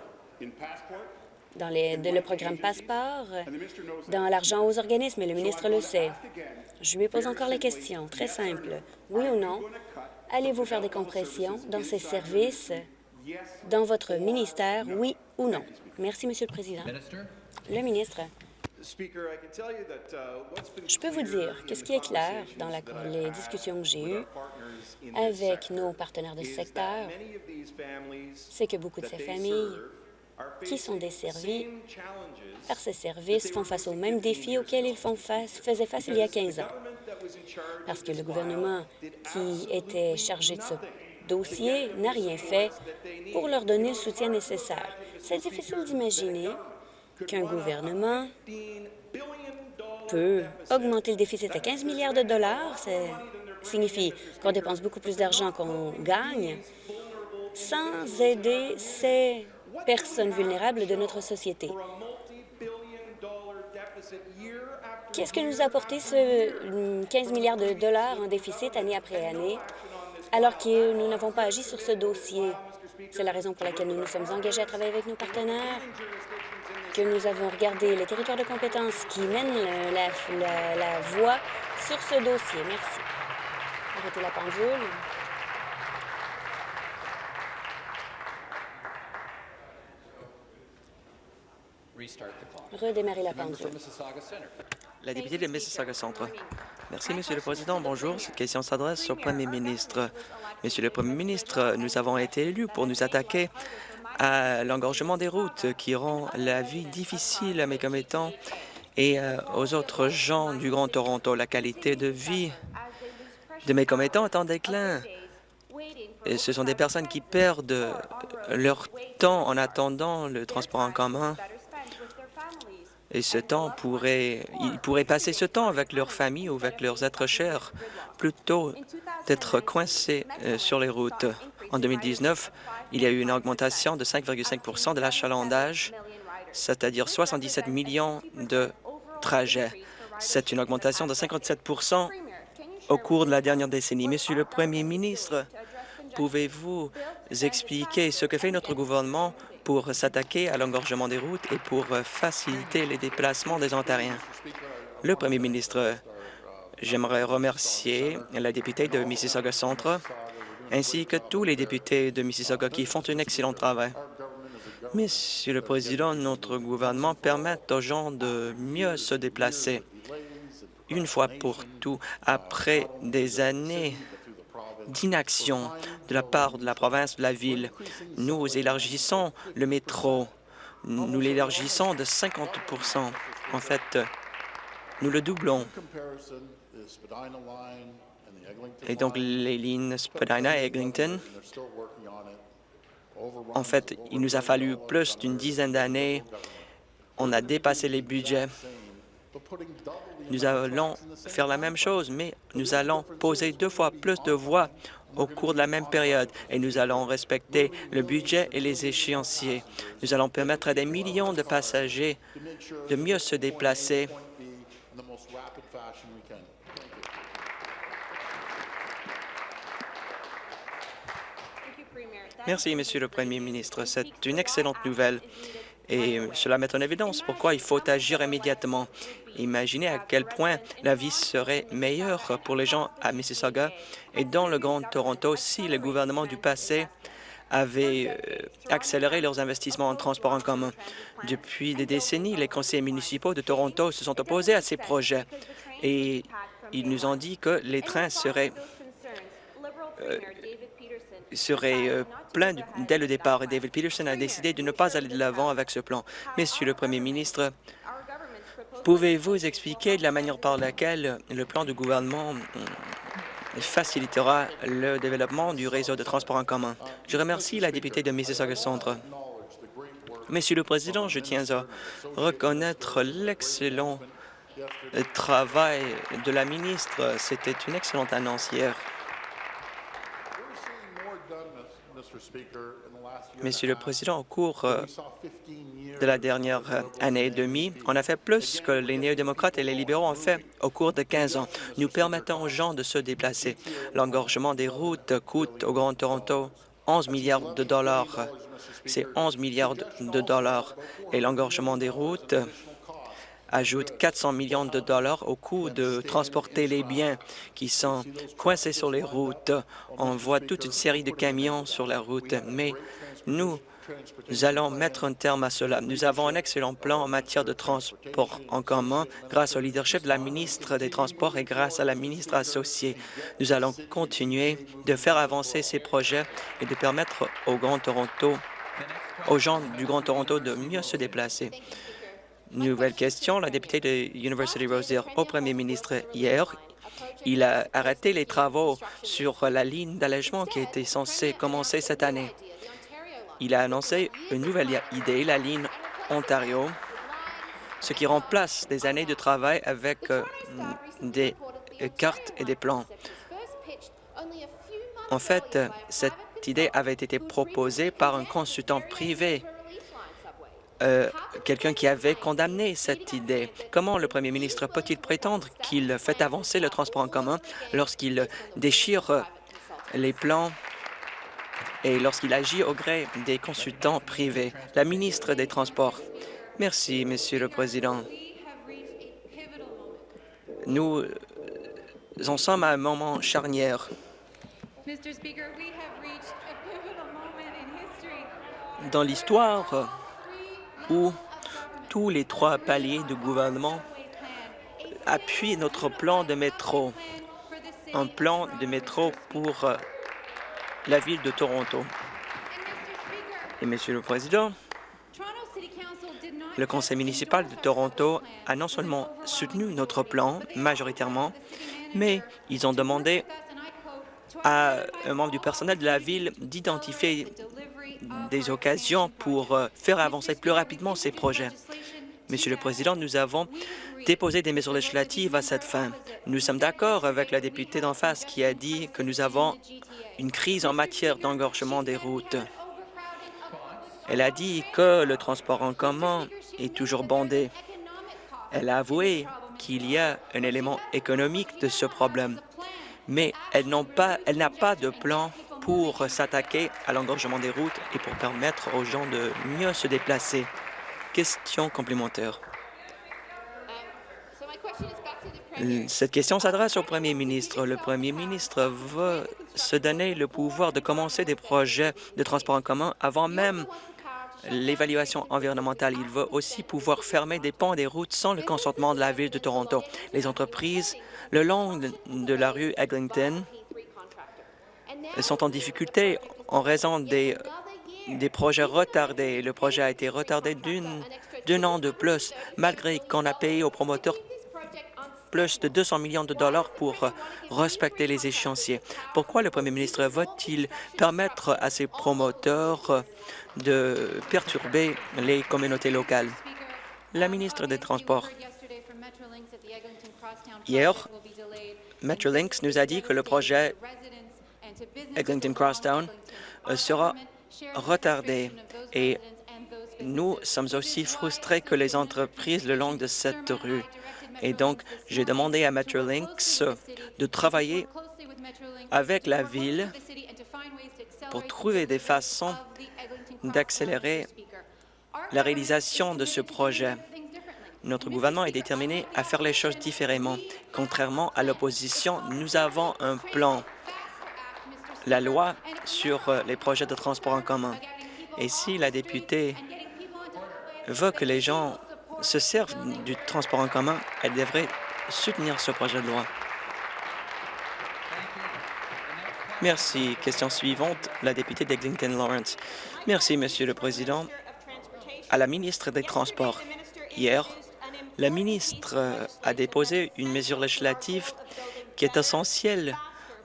Dans les, le programme Passeport, dans l'argent aux organismes, et le ministre le sait. Je lui pose encore la question, très simple. Oui ou non, allez-vous faire des compressions dans ces services? Dans votre ministère, oui ou non? Merci, Monsieur le Président. Le ministre. Je peux vous dire que ce qui est clair dans les discussions que j'ai eues avec nos partenaires de ce secteur, c'est que beaucoup de ces familles qui sont desservis par ces services font face aux mêmes défis auxquels ils font face, faisaient face il y a 15 ans. Parce que le gouvernement qui était chargé de ce dossier n'a rien fait pour leur donner le soutien nécessaire. C'est difficile d'imaginer qu'un gouvernement peut augmenter le déficit à 15 milliards de dollars. Ça signifie qu'on dépense beaucoup plus d'argent qu'on gagne sans aider ces personnes vulnérables de notre société. Qu'est-ce que nous a apporté ce 15 milliards de dollars en déficit année après année, alors que nous n'avons pas agi sur ce dossier? C'est la raison pour laquelle nous nous sommes engagés à travailler avec nos partenaires, que nous avons regardé les territoires de compétences qui mènent la, la, la voie sur ce dossier. Merci. Arrêtez la pendule. Redémarrer la pendule. La députée de Mississauga Centre. Merci, Monsieur le Président. Bonjour. Cette question s'adresse au Premier ministre. Monsieur le Premier ministre, nous avons été élus pour nous attaquer à l'engorgement des routes qui rend la vie difficile à mes commettants et euh, aux autres gens du Grand Toronto. La qualité de vie de mes commettants est en déclin. Et ce sont des personnes qui perdent leur temps en attendant le transport en commun. Et ce temps pourrait, ils pourraient passer ce temps avec leur famille ou avec leurs êtres chers, plutôt d'être coincés euh, sur les routes. En 2019, il y a eu une augmentation de 5,5% de l'achalandage, c'est-à-dire 77 millions de trajets. C'est une augmentation de 57% au cours de la dernière décennie. Monsieur le Premier ministre, pouvez-vous expliquer ce que fait notre gouvernement pour s'attaquer à l'engorgement des routes et pour faciliter les déplacements des Ontariens? Le premier ministre, j'aimerais remercier la députée de Mississauga Centre ainsi que tous les députés de Mississauga qui font un excellent travail. Monsieur le Président, notre gouvernement permet aux gens de mieux se déplacer. Une fois pour tout, après des années d'inaction de la part de la province de la ville. Nous élargissons le métro. Nous l'élargissons de 50 En fait, nous le doublons. Et donc, les lignes Spadina et Eglinton, en fait, il nous a fallu plus d'une dizaine d'années. On a dépassé les budgets. Nous allons faire la même chose, mais nous allons poser deux fois plus de voies au cours de la même période et nous allons respecter le budget et les échéanciers. Nous allons permettre à des millions de passagers de mieux se déplacer Merci, Monsieur le Premier ministre. C'est une excellente nouvelle et cela met en évidence pourquoi il faut agir immédiatement. Imaginez à quel point la vie serait meilleure pour les gens à Mississauga et dans le Grand Toronto si le gouvernement du passé avait euh, accéléré leurs investissements en transport en commun. Depuis des décennies, les conseillers municipaux de Toronto se sont opposés à ces projets et ils nous ont dit que les trains seraient euh, serait euh, dès le départ. David Peterson a décidé de ne pas aller de l'avant avec ce plan. Monsieur le Premier ministre, pouvez-vous expliquer de la manière par laquelle le plan du gouvernement facilitera le développement du réseau de transport en commun? Je remercie la députée de Mississauga Centre. Monsieur le Président, je tiens à reconnaître l'excellent travail de la ministre. C'était une excellente annonce hier. Monsieur le Président, au cours euh, de la dernière année et demie, on a fait plus que les néo-démocrates et les libéraux ont fait au cours de 15 ans. Nous permettons aux gens de se déplacer. L'engorgement des routes coûte au Grand Toronto 11 milliards de dollars. C'est 11 milliards de dollars. Et l'engorgement des routes ajoute 400 millions de dollars au coût de transporter les biens qui sont coincés sur les routes. On voit toute une série de camions sur la route, mais nous, nous allons mettre un terme à cela. Nous avons un excellent plan en matière de transport en commun grâce au leadership de la ministre des Transports et grâce à la ministre associée. Nous allons continuer de faire avancer ces projets et de permettre au Grand Toronto aux gens du Grand Toronto de mieux se déplacer. Nouvelle question, la députée de University Rosedale au premier ministre hier. Il a arrêté les travaux sur la ligne d'allègement qui était censée commencer cette année. Il a annoncé une nouvelle idée, la ligne Ontario, ce qui remplace des années de travail avec euh, des cartes et des plans. En fait, cette idée avait été proposée par un consultant privé, euh, quelqu'un qui avait condamné cette idée. Comment le premier ministre peut-il prétendre qu'il fait avancer le transport en commun lorsqu'il déchire les plans et lorsqu'il agit au gré des consultants privés? La ministre des Transports. Merci, Monsieur le Président. Nous en sommes à un moment charnière. Dans l'histoire où tous les trois paliers du gouvernement appuient notre plan de métro, un plan de métro pour euh, la ville de Toronto. Et Monsieur le Président, le conseil municipal de Toronto a non seulement soutenu notre plan majoritairement, mais ils ont demandé à un membre du personnel de la ville d'identifier des occasions pour euh, faire avancer plus rapidement ces projets. Monsieur le Président, nous avons déposé des mesures législatives à cette fin. Nous sommes d'accord avec la députée d'en face qui a dit que nous avons une crise en matière d'engorgement des routes. Elle a dit que le transport en commun est toujours bondé. Elle a avoué qu'il y a un élément économique de ce problème, mais elle n'a pas, de plan pour s'attaquer à l'engorgement des routes et pour permettre aux gens de mieux se déplacer. Question complémentaire. Cette question s'adresse au Premier ministre. Le Premier ministre veut se donner le pouvoir de commencer des projets de transport en commun avant même l'évaluation environnementale. Il veut aussi pouvoir fermer des ponts et des routes sans le consentement de la Ville de Toronto. Les entreprises le long de la rue Eglinton sont en difficulté en raison des, des projets retardés. Le projet a été retardé d'un an de plus, malgré qu'on a payé aux promoteurs plus de 200 millions de dollars pour respecter les échéanciers. Pourquoi le premier ministre va-t-il permettre à ses promoteurs de perturber les communautés locales? La ministre des Transports. Hier, Metrolinx nous a dit que le projet Eglinton Crosstown euh, sera retardé et nous sommes aussi frustrés que les entreprises le long de cette rue. Et donc, j'ai demandé à Metrolinx de travailler avec la Ville pour trouver des façons d'accélérer la réalisation de ce projet. Notre gouvernement est déterminé à faire les choses différemment. Contrairement à l'opposition, nous avons un plan, la loi sur les projets de transport en commun. Et si la députée veut que les gens se servent du transport en commun, elle devrait soutenir ce projet de loi. Merci. Question suivante, la députée d'Eglinton Lawrence. Merci, Monsieur le Président. À la ministre des Transports, hier, la ministre a déposé une mesure législative qui est essentielle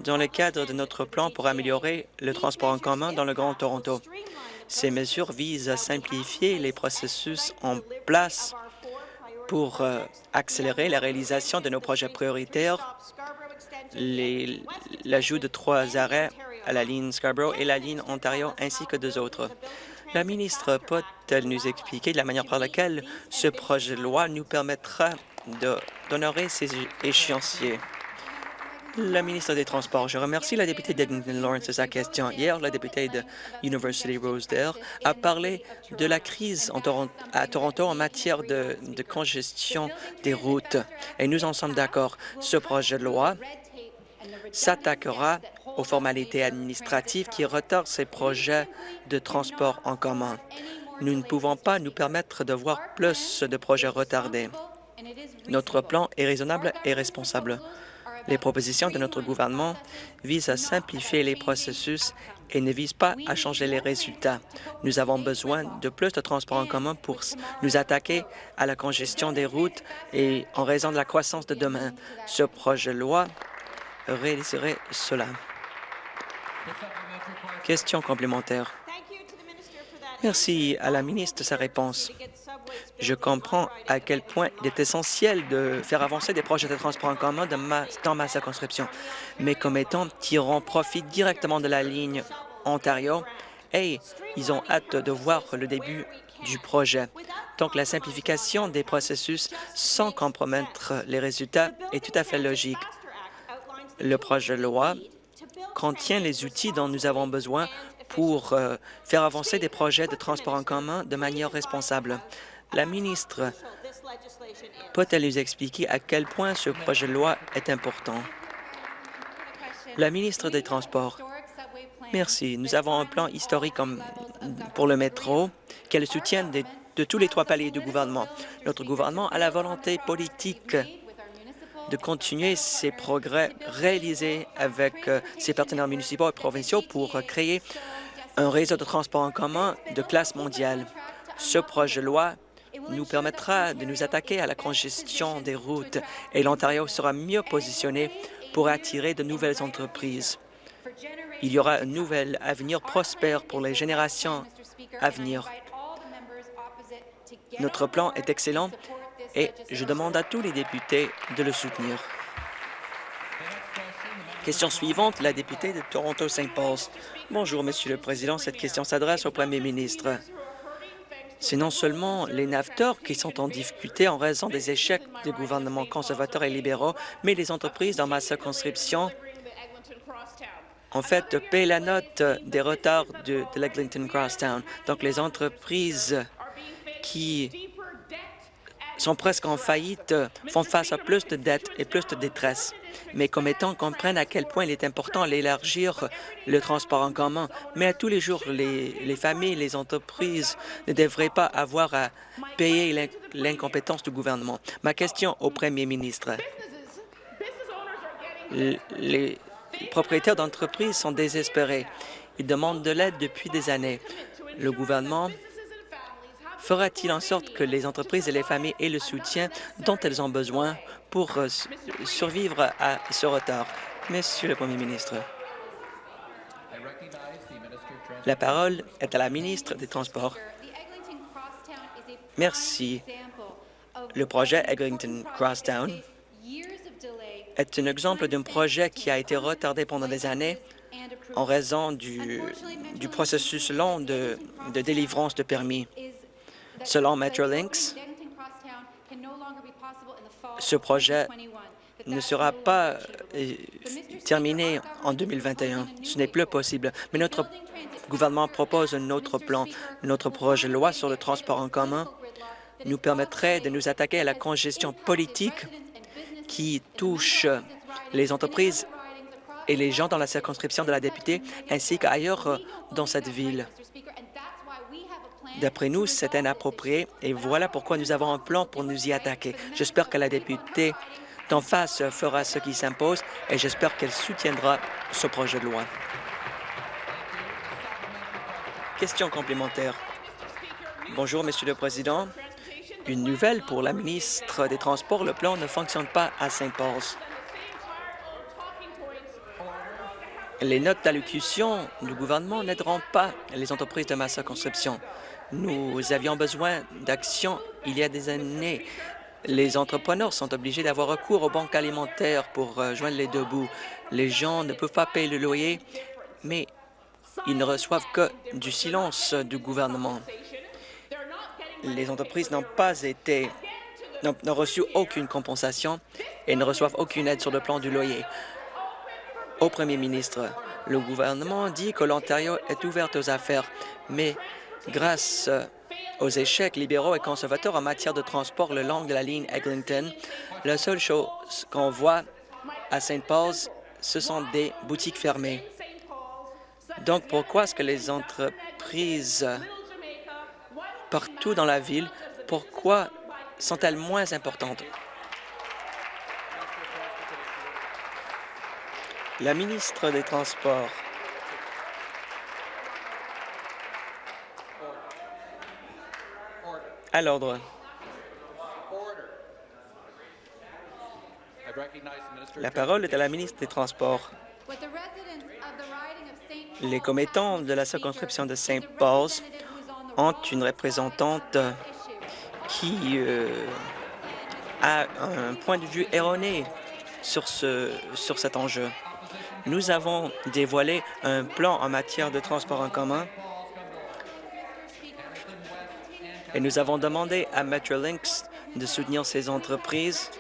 dans le cadre de notre plan pour améliorer le transport en commun dans le Grand Toronto. Ces mesures visent à simplifier les processus en place pour euh, accélérer la réalisation de nos projets prioritaires, l'ajout de trois arrêts à la ligne Scarborough et la ligne Ontario, ainsi que deux autres. La ministre peut-elle nous expliquer de la manière par laquelle ce projet de loi nous permettra d'honorer ces échéanciers? La ministre des Transports, je remercie la députée d'Edmonton Lawrence de sa question. Hier, la députée de University Rosedale a parlé de la crise à Toronto en matière de, de congestion des routes. Et nous en sommes d'accord. Ce projet de loi s'attaquera aux formalités administratives qui retardent ces projets de transport en commun. Nous ne pouvons pas nous permettre de voir plus de projets retardés. Notre plan est raisonnable et responsable. Les propositions de notre gouvernement visent à simplifier les processus et ne visent pas à changer les résultats. Nous avons besoin de plus de transports en commun pour nous attaquer à la congestion des routes et en raison de la croissance de demain. Ce projet de loi réaliserait cela. Question complémentaire. Merci à la ministre de sa réponse. Je comprends à quel point il est essentiel de faire avancer des projets de transport en commun dans ma circonscription. Mes commettants tireront profit directement de la ligne Ontario et ils ont hâte de voir le début du projet. Donc, la simplification des processus sans compromettre les résultats est tout à fait logique. Le projet de loi contient les outils dont nous avons besoin pour euh, faire avancer des projets de transport en commun de manière responsable. La ministre peut-elle nous expliquer à quel point ce projet de loi est important? La ministre des Transports. Merci. Nous avons un plan historique pour le métro qui a le soutien de, de tous les trois paliers du gouvernement. Notre gouvernement a la volonté politique de continuer ces progrès réalisés avec euh, ses partenaires municipaux et provinciaux pour créer un réseau de transport en commun de classe mondiale. Ce projet de loi nous permettra de nous attaquer à la congestion des routes et l'Ontario sera mieux positionné pour attirer de nouvelles entreprises. Il y aura un nouvel avenir prospère pour les générations à venir. Notre plan est excellent et je demande à tous les députés de le soutenir. Question suivante, la députée de Toronto-Saint Paul. Bonjour, Monsieur le Président. Cette question s'adresse au Premier ministre. C'est non seulement les naveteurs qui sont en difficulté en raison des échecs des gouvernements conservateurs et libéraux, mais les entreprises dans ma circonscription, en fait, paient la note des retards de, de l'Eglinton Crosstown. Donc, les entreprises qui sont presque en faillite, font face à plus de dettes et plus de détresse. Mes commettants comprennent à quel point il est important d'élargir le transport en commun, mais à tous les jours, les, les familles, les entreprises ne devraient pas avoir à payer l'incompétence du gouvernement. Ma question au premier ministre. Les propriétaires d'entreprises sont désespérés. Ils demandent de l'aide depuis des années. Le gouvernement fera-t-il en sorte que les entreprises et les familles aient le soutien dont elles ont besoin pour euh, survivre à ce retard? Monsieur le Premier ministre. La parole est à la ministre des Transports. Merci. Le projet Eglinton Crosstown est un exemple d'un projet qui a été retardé pendant des années en raison du, processus long de délivrance de permis. Selon Metrolinx, ce projet ne sera pas euh, terminé en 2021. Ce n'est plus possible. Mais notre gouvernement propose un autre plan. Notre projet de loi sur le transport en commun nous permettrait de nous attaquer à la congestion politique qui touche les entreprises et les gens dans la circonscription de la députée, ainsi qu'ailleurs dans cette ville. D'après nous, c'est inapproprié et voilà pourquoi nous avons un plan pour nous y attaquer. J'espère que la députée d'en face fera ce qui s'impose et j'espère qu'elle soutiendra ce projet de loi. Question complémentaire. Bonjour, Monsieur le Président. Une nouvelle pour la ministre des Transports. Le plan ne fonctionne pas à Saint-Paul. Les notes d'allocution du gouvernement n'aideront pas les entreprises de ma circonscription. Nous avions besoin d'action il y a des années. Les entrepreneurs sont obligés d'avoir recours aux banques alimentaires pour euh, joindre les deux bouts. Les gens ne peuvent pas payer le loyer, mais ils ne reçoivent que du silence du gouvernement. Les entreprises n'ont pas été n'ont reçu aucune compensation et ne reçoivent aucune aide sur le plan du loyer. Au premier ministre, le gouvernement dit que l'Ontario est ouverte aux affaires, mais Grâce aux échecs libéraux et conservateurs en matière de transport le long de la ligne Eglinton, la seule chose qu'on voit à St. Paul's, ce sont des boutiques fermées. Donc, pourquoi est-ce que les entreprises partout dans la ville, pourquoi sont-elles moins importantes? La ministre des Transports. À l'ordre. La parole est à la ministre des Transports. Les commettants de la circonscription de St. Paul's ont une représentante qui euh, a un point de vue erroné sur, ce, sur cet enjeu. Nous avons dévoilé un plan en matière de transport en commun et nous avons demandé à Metrolinx de soutenir ces entreprises.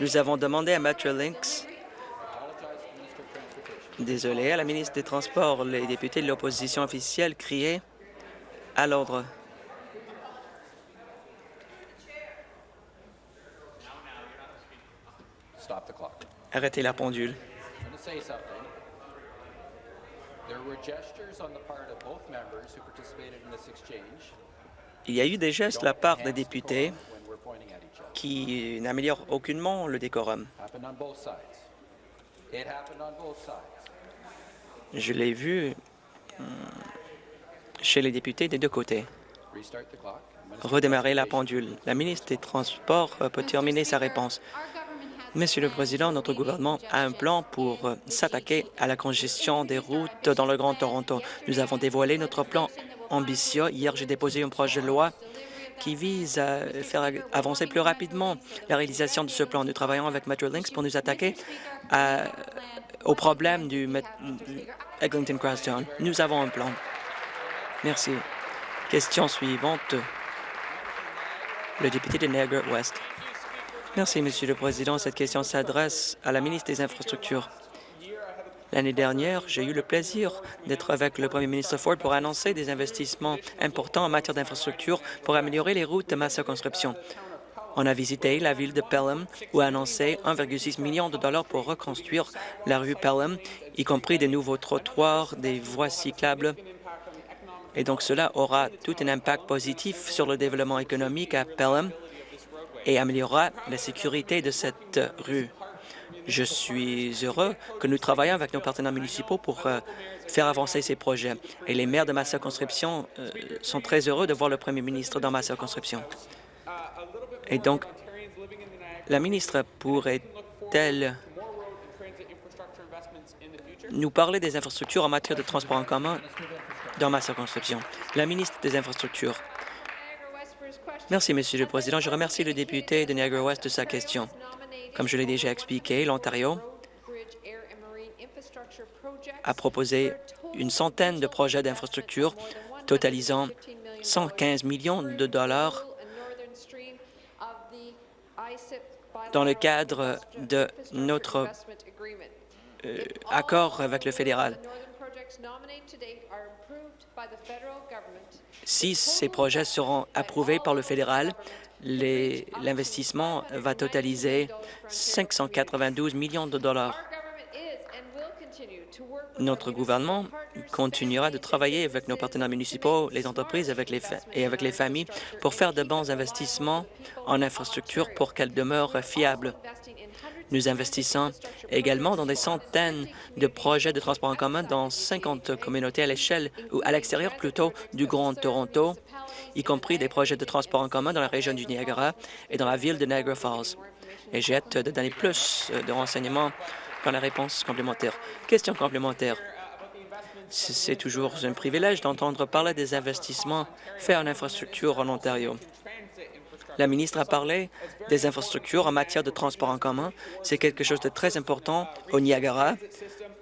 Nous avons demandé à Metrolinx Désolé, à la ministre des Transports, les députés de l'opposition officielle criaient à l'ordre. Arrêtez la pendule. Il y a eu des gestes de la part des députés qui n'améliorent aucunement le décorum. Je l'ai vu hmm, chez les députés des deux côtés. Redémarrer la pendule. La ministre des Transports euh, peut terminer sa réponse. Monsieur le Président, notre gouvernement a un plan pour euh, s'attaquer à la congestion des routes dans le Grand Toronto. Nous avons dévoilé notre plan ambitieux. Hier, j'ai déposé un projet de loi qui vise à faire avancer plus rapidement la réalisation de ce plan. Nous travaillons avec Metrolinx pour nous attaquer au problème du Eglinton Crosstown. Nous avons un plan. Merci. Question suivante. Le député de Niagara West. Merci, Monsieur le Président. Cette question s'adresse à la ministre des Infrastructures. L'année dernière, j'ai eu le plaisir d'être avec le premier ministre Ford pour annoncer des investissements importants en matière d'infrastructure pour améliorer les routes de ma circonscription. On a visité la ville de Pelham où a annoncé 1,6 million de dollars pour reconstruire la rue Pelham, y compris des nouveaux trottoirs, des voies cyclables. Et donc cela aura tout un impact positif sur le développement économique à Pelham et améliorera la sécurité de cette rue. Je suis heureux que nous travaillions avec nos partenaires municipaux pour euh, faire avancer ces projets. Et les maires de ma circonscription euh, sont très heureux de voir le premier ministre dans ma circonscription. Et donc, la ministre pourrait-elle nous parler des infrastructures en matière de transport en commun dans ma circonscription? La ministre des Infrastructures. Merci, Monsieur le Président. Je remercie le député de Niagara-Ouest de sa question. Comme je l'ai déjà expliqué, l'Ontario a proposé une centaine de projets d'infrastructure totalisant 115 millions de dollars dans le cadre de notre euh, accord avec le fédéral. Si ces projets seront approuvés par le fédéral, l'investissement va totaliser 592 millions de dollars. Notre gouvernement continuera de travailler avec nos partenaires municipaux, les entreprises et avec les familles pour faire de bons investissements en infrastructure pour qu'elles demeurent fiables. Nous investissons également dans des centaines de projets de transport en commun dans 50 communautés à l'échelle ou à l'extérieur plutôt du Grand Toronto, y compris des projets de transport en commun dans la région du Niagara et dans la ville de Niagara Falls. Et j'ai hâte de donner plus de renseignements dans la réponse complémentaire. Question complémentaire. C'est toujours un privilège d'entendre parler des investissements faits en infrastructure en Ontario. La ministre a parlé des infrastructures en matière de transport en commun. C'est quelque chose de très important au Niagara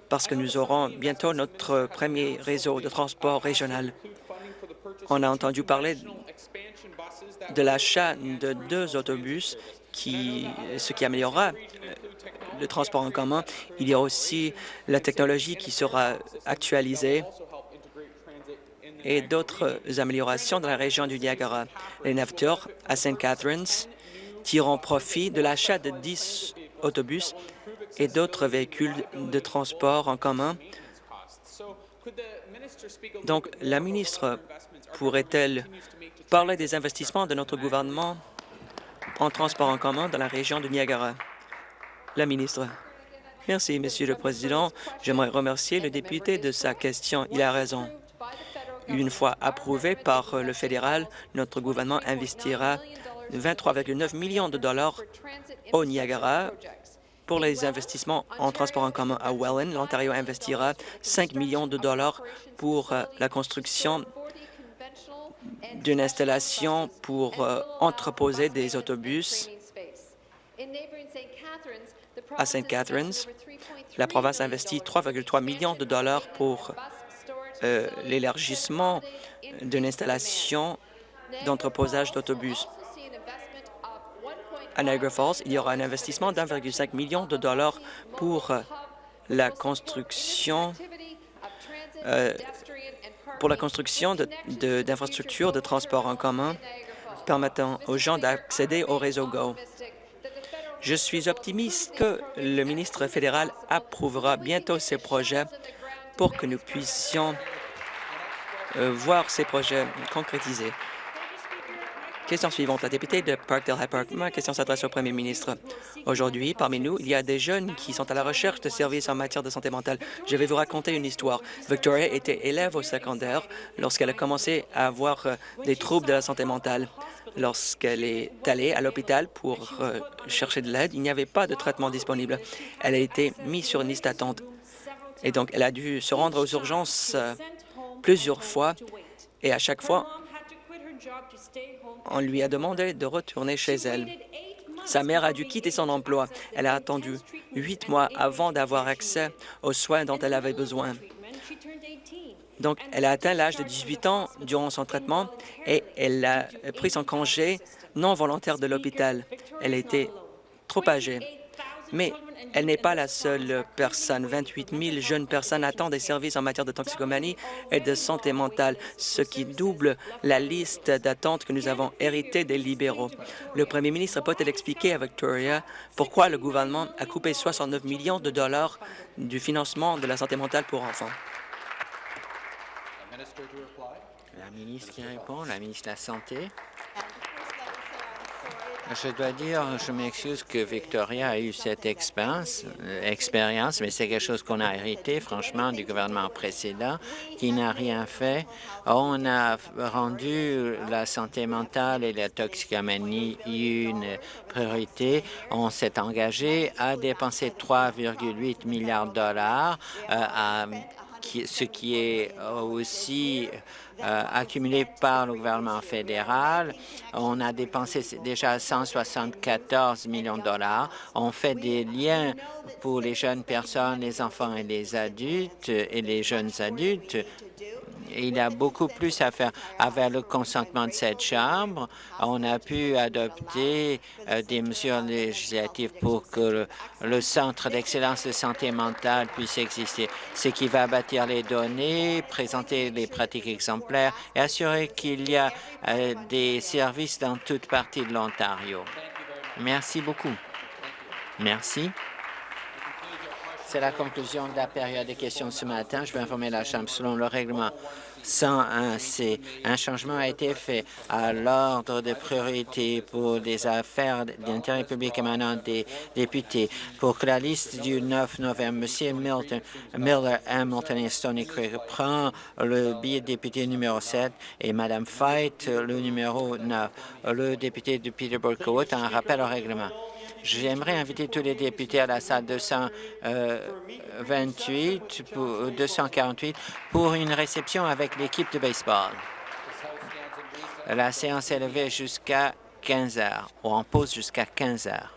parce que nous aurons bientôt notre premier réseau de transport régional. On a entendu parler de l'achat de deux autobus, ce qui améliorera le transport en commun. Il y a aussi la technologie qui sera actualisée et d'autres améliorations dans la région du Niagara. Les naveteurs à St. Catharines tireront profit de l'achat de 10 autobus et d'autres véhicules de transport en commun. Donc, la ministre pourrait-elle parler des investissements de notre gouvernement en transport en commun dans la région du Niagara? La ministre. Merci, Monsieur le Président. J'aimerais remercier le député de sa question. Il a raison. Une fois approuvé par le fédéral, notre gouvernement investira 23,9 millions de dollars au Niagara pour les investissements en transport en commun à Welland. L'Ontario investira 5 millions de dollars pour euh, la construction d'une installation pour euh, entreposer des autobus à St. Catharines. La province investit 3,3 millions de dollars pour euh, l'élargissement d'une installation d'entreposage d'autobus. À Niagara Falls, il y aura un investissement d'1,5 million de dollars pour euh, la construction euh, pour la construction d'infrastructures de, de transport en commun permettant aux gens d'accéder au réseau GO. Je suis optimiste que le ministre fédéral approuvera bientôt ces projets pour que nous puissions euh, voir ces projets concrétisés. Question suivante. La députée de Parkdale High Park. Ma question s'adresse au premier ministre. Aujourd'hui, parmi nous, il y a des jeunes qui sont à la recherche de services en matière de santé mentale. Je vais vous raconter une histoire. Victoria était élève au secondaire lorsqu'elle a commencé à avoir euh, des troubles de la santé mentale. Lorsqu'elle est allée à l'hôpital pour euh, chercher de l'aide, il n'y avait pas de traitement disponible. Elle a été mise sur une liste d'attente. Et donc, elle a dû se rendre aux urgences euh, plusieurs fois. Et à chaque fois, on lui a demandé de retourner chez elle. Sa mère a dû quitter son emploi. Elle a attendu huit mois avant d'avoir accès aux soins dont elle avait besoin. Donc, elle a atteint l'âge de 18 ans durant son traitement et elle a pris son congé non volontaire de l'hôpital. Elle était trop âgée. Mais elle n'est pas la seule personne. 28 000 jeunes personnes attendent des services en matière de toxicomanie et de santé mentale, ce qui double la liste d'attentes que nous avons héritée des libéraux. Le premier ministre peut-il expliquer à Victoria pourquoi le gouvernement a coupé 69 millions de dollars du financement de la santé mentale pour enfants? La ministre qui répond, la ministre de la Santé. Je dois dire, je m'excuse que Victoria a eu cette expérience, expérience mais c'est quelque chose qu'on a hérité, franchement, du gouvernement précédent, qui n'a rien fait. On a rendu la santé mentale et la toxicomanie une priorité. On s'est engagé à dépenser 3,8 milliards de dollars, euh, ce qui est aussi euh, accumulé par le gouvernement fédéral. On a dépensé déjà 174 millions de dollars. On fait des liens pour les jeunes personnes, les enfants et les adultes et les jeunes adultes il y a beaucoup plus à faire avec le consentement de cette Chambre. On a pu adopter euh, des mesures législatives pour que le, Centre d'excellence de santé mentale puisse exister, ce qui va bâtir les données, présenter les pratiques exemplaires et assurer qu'il y a euh, des services dans toute partie de l'Ontario. Merci beaucoup. Merci. C'est la conclusion de la période des questions de ce matin. Je vais informer la Chambre selon le règlement 101C. Un changement a été fait à l'ordre de priorité pour les affaires d'intérêt public émanant des députés pour que la liste du 9 novembre, M. Milton, Miller, Hamilton et Stony Creek prend le billet de député numéro 7 et Mme Fight le numéro 9. Le député de Peterborough a un rappel au règlement. J'aimerais inviter tous les députés à la salle 228 pour, 248 pour une réception avec l'équipe de baseball. La séance est levée jusqu'à 15 heures, ou en pause jusqu'à 15 heures.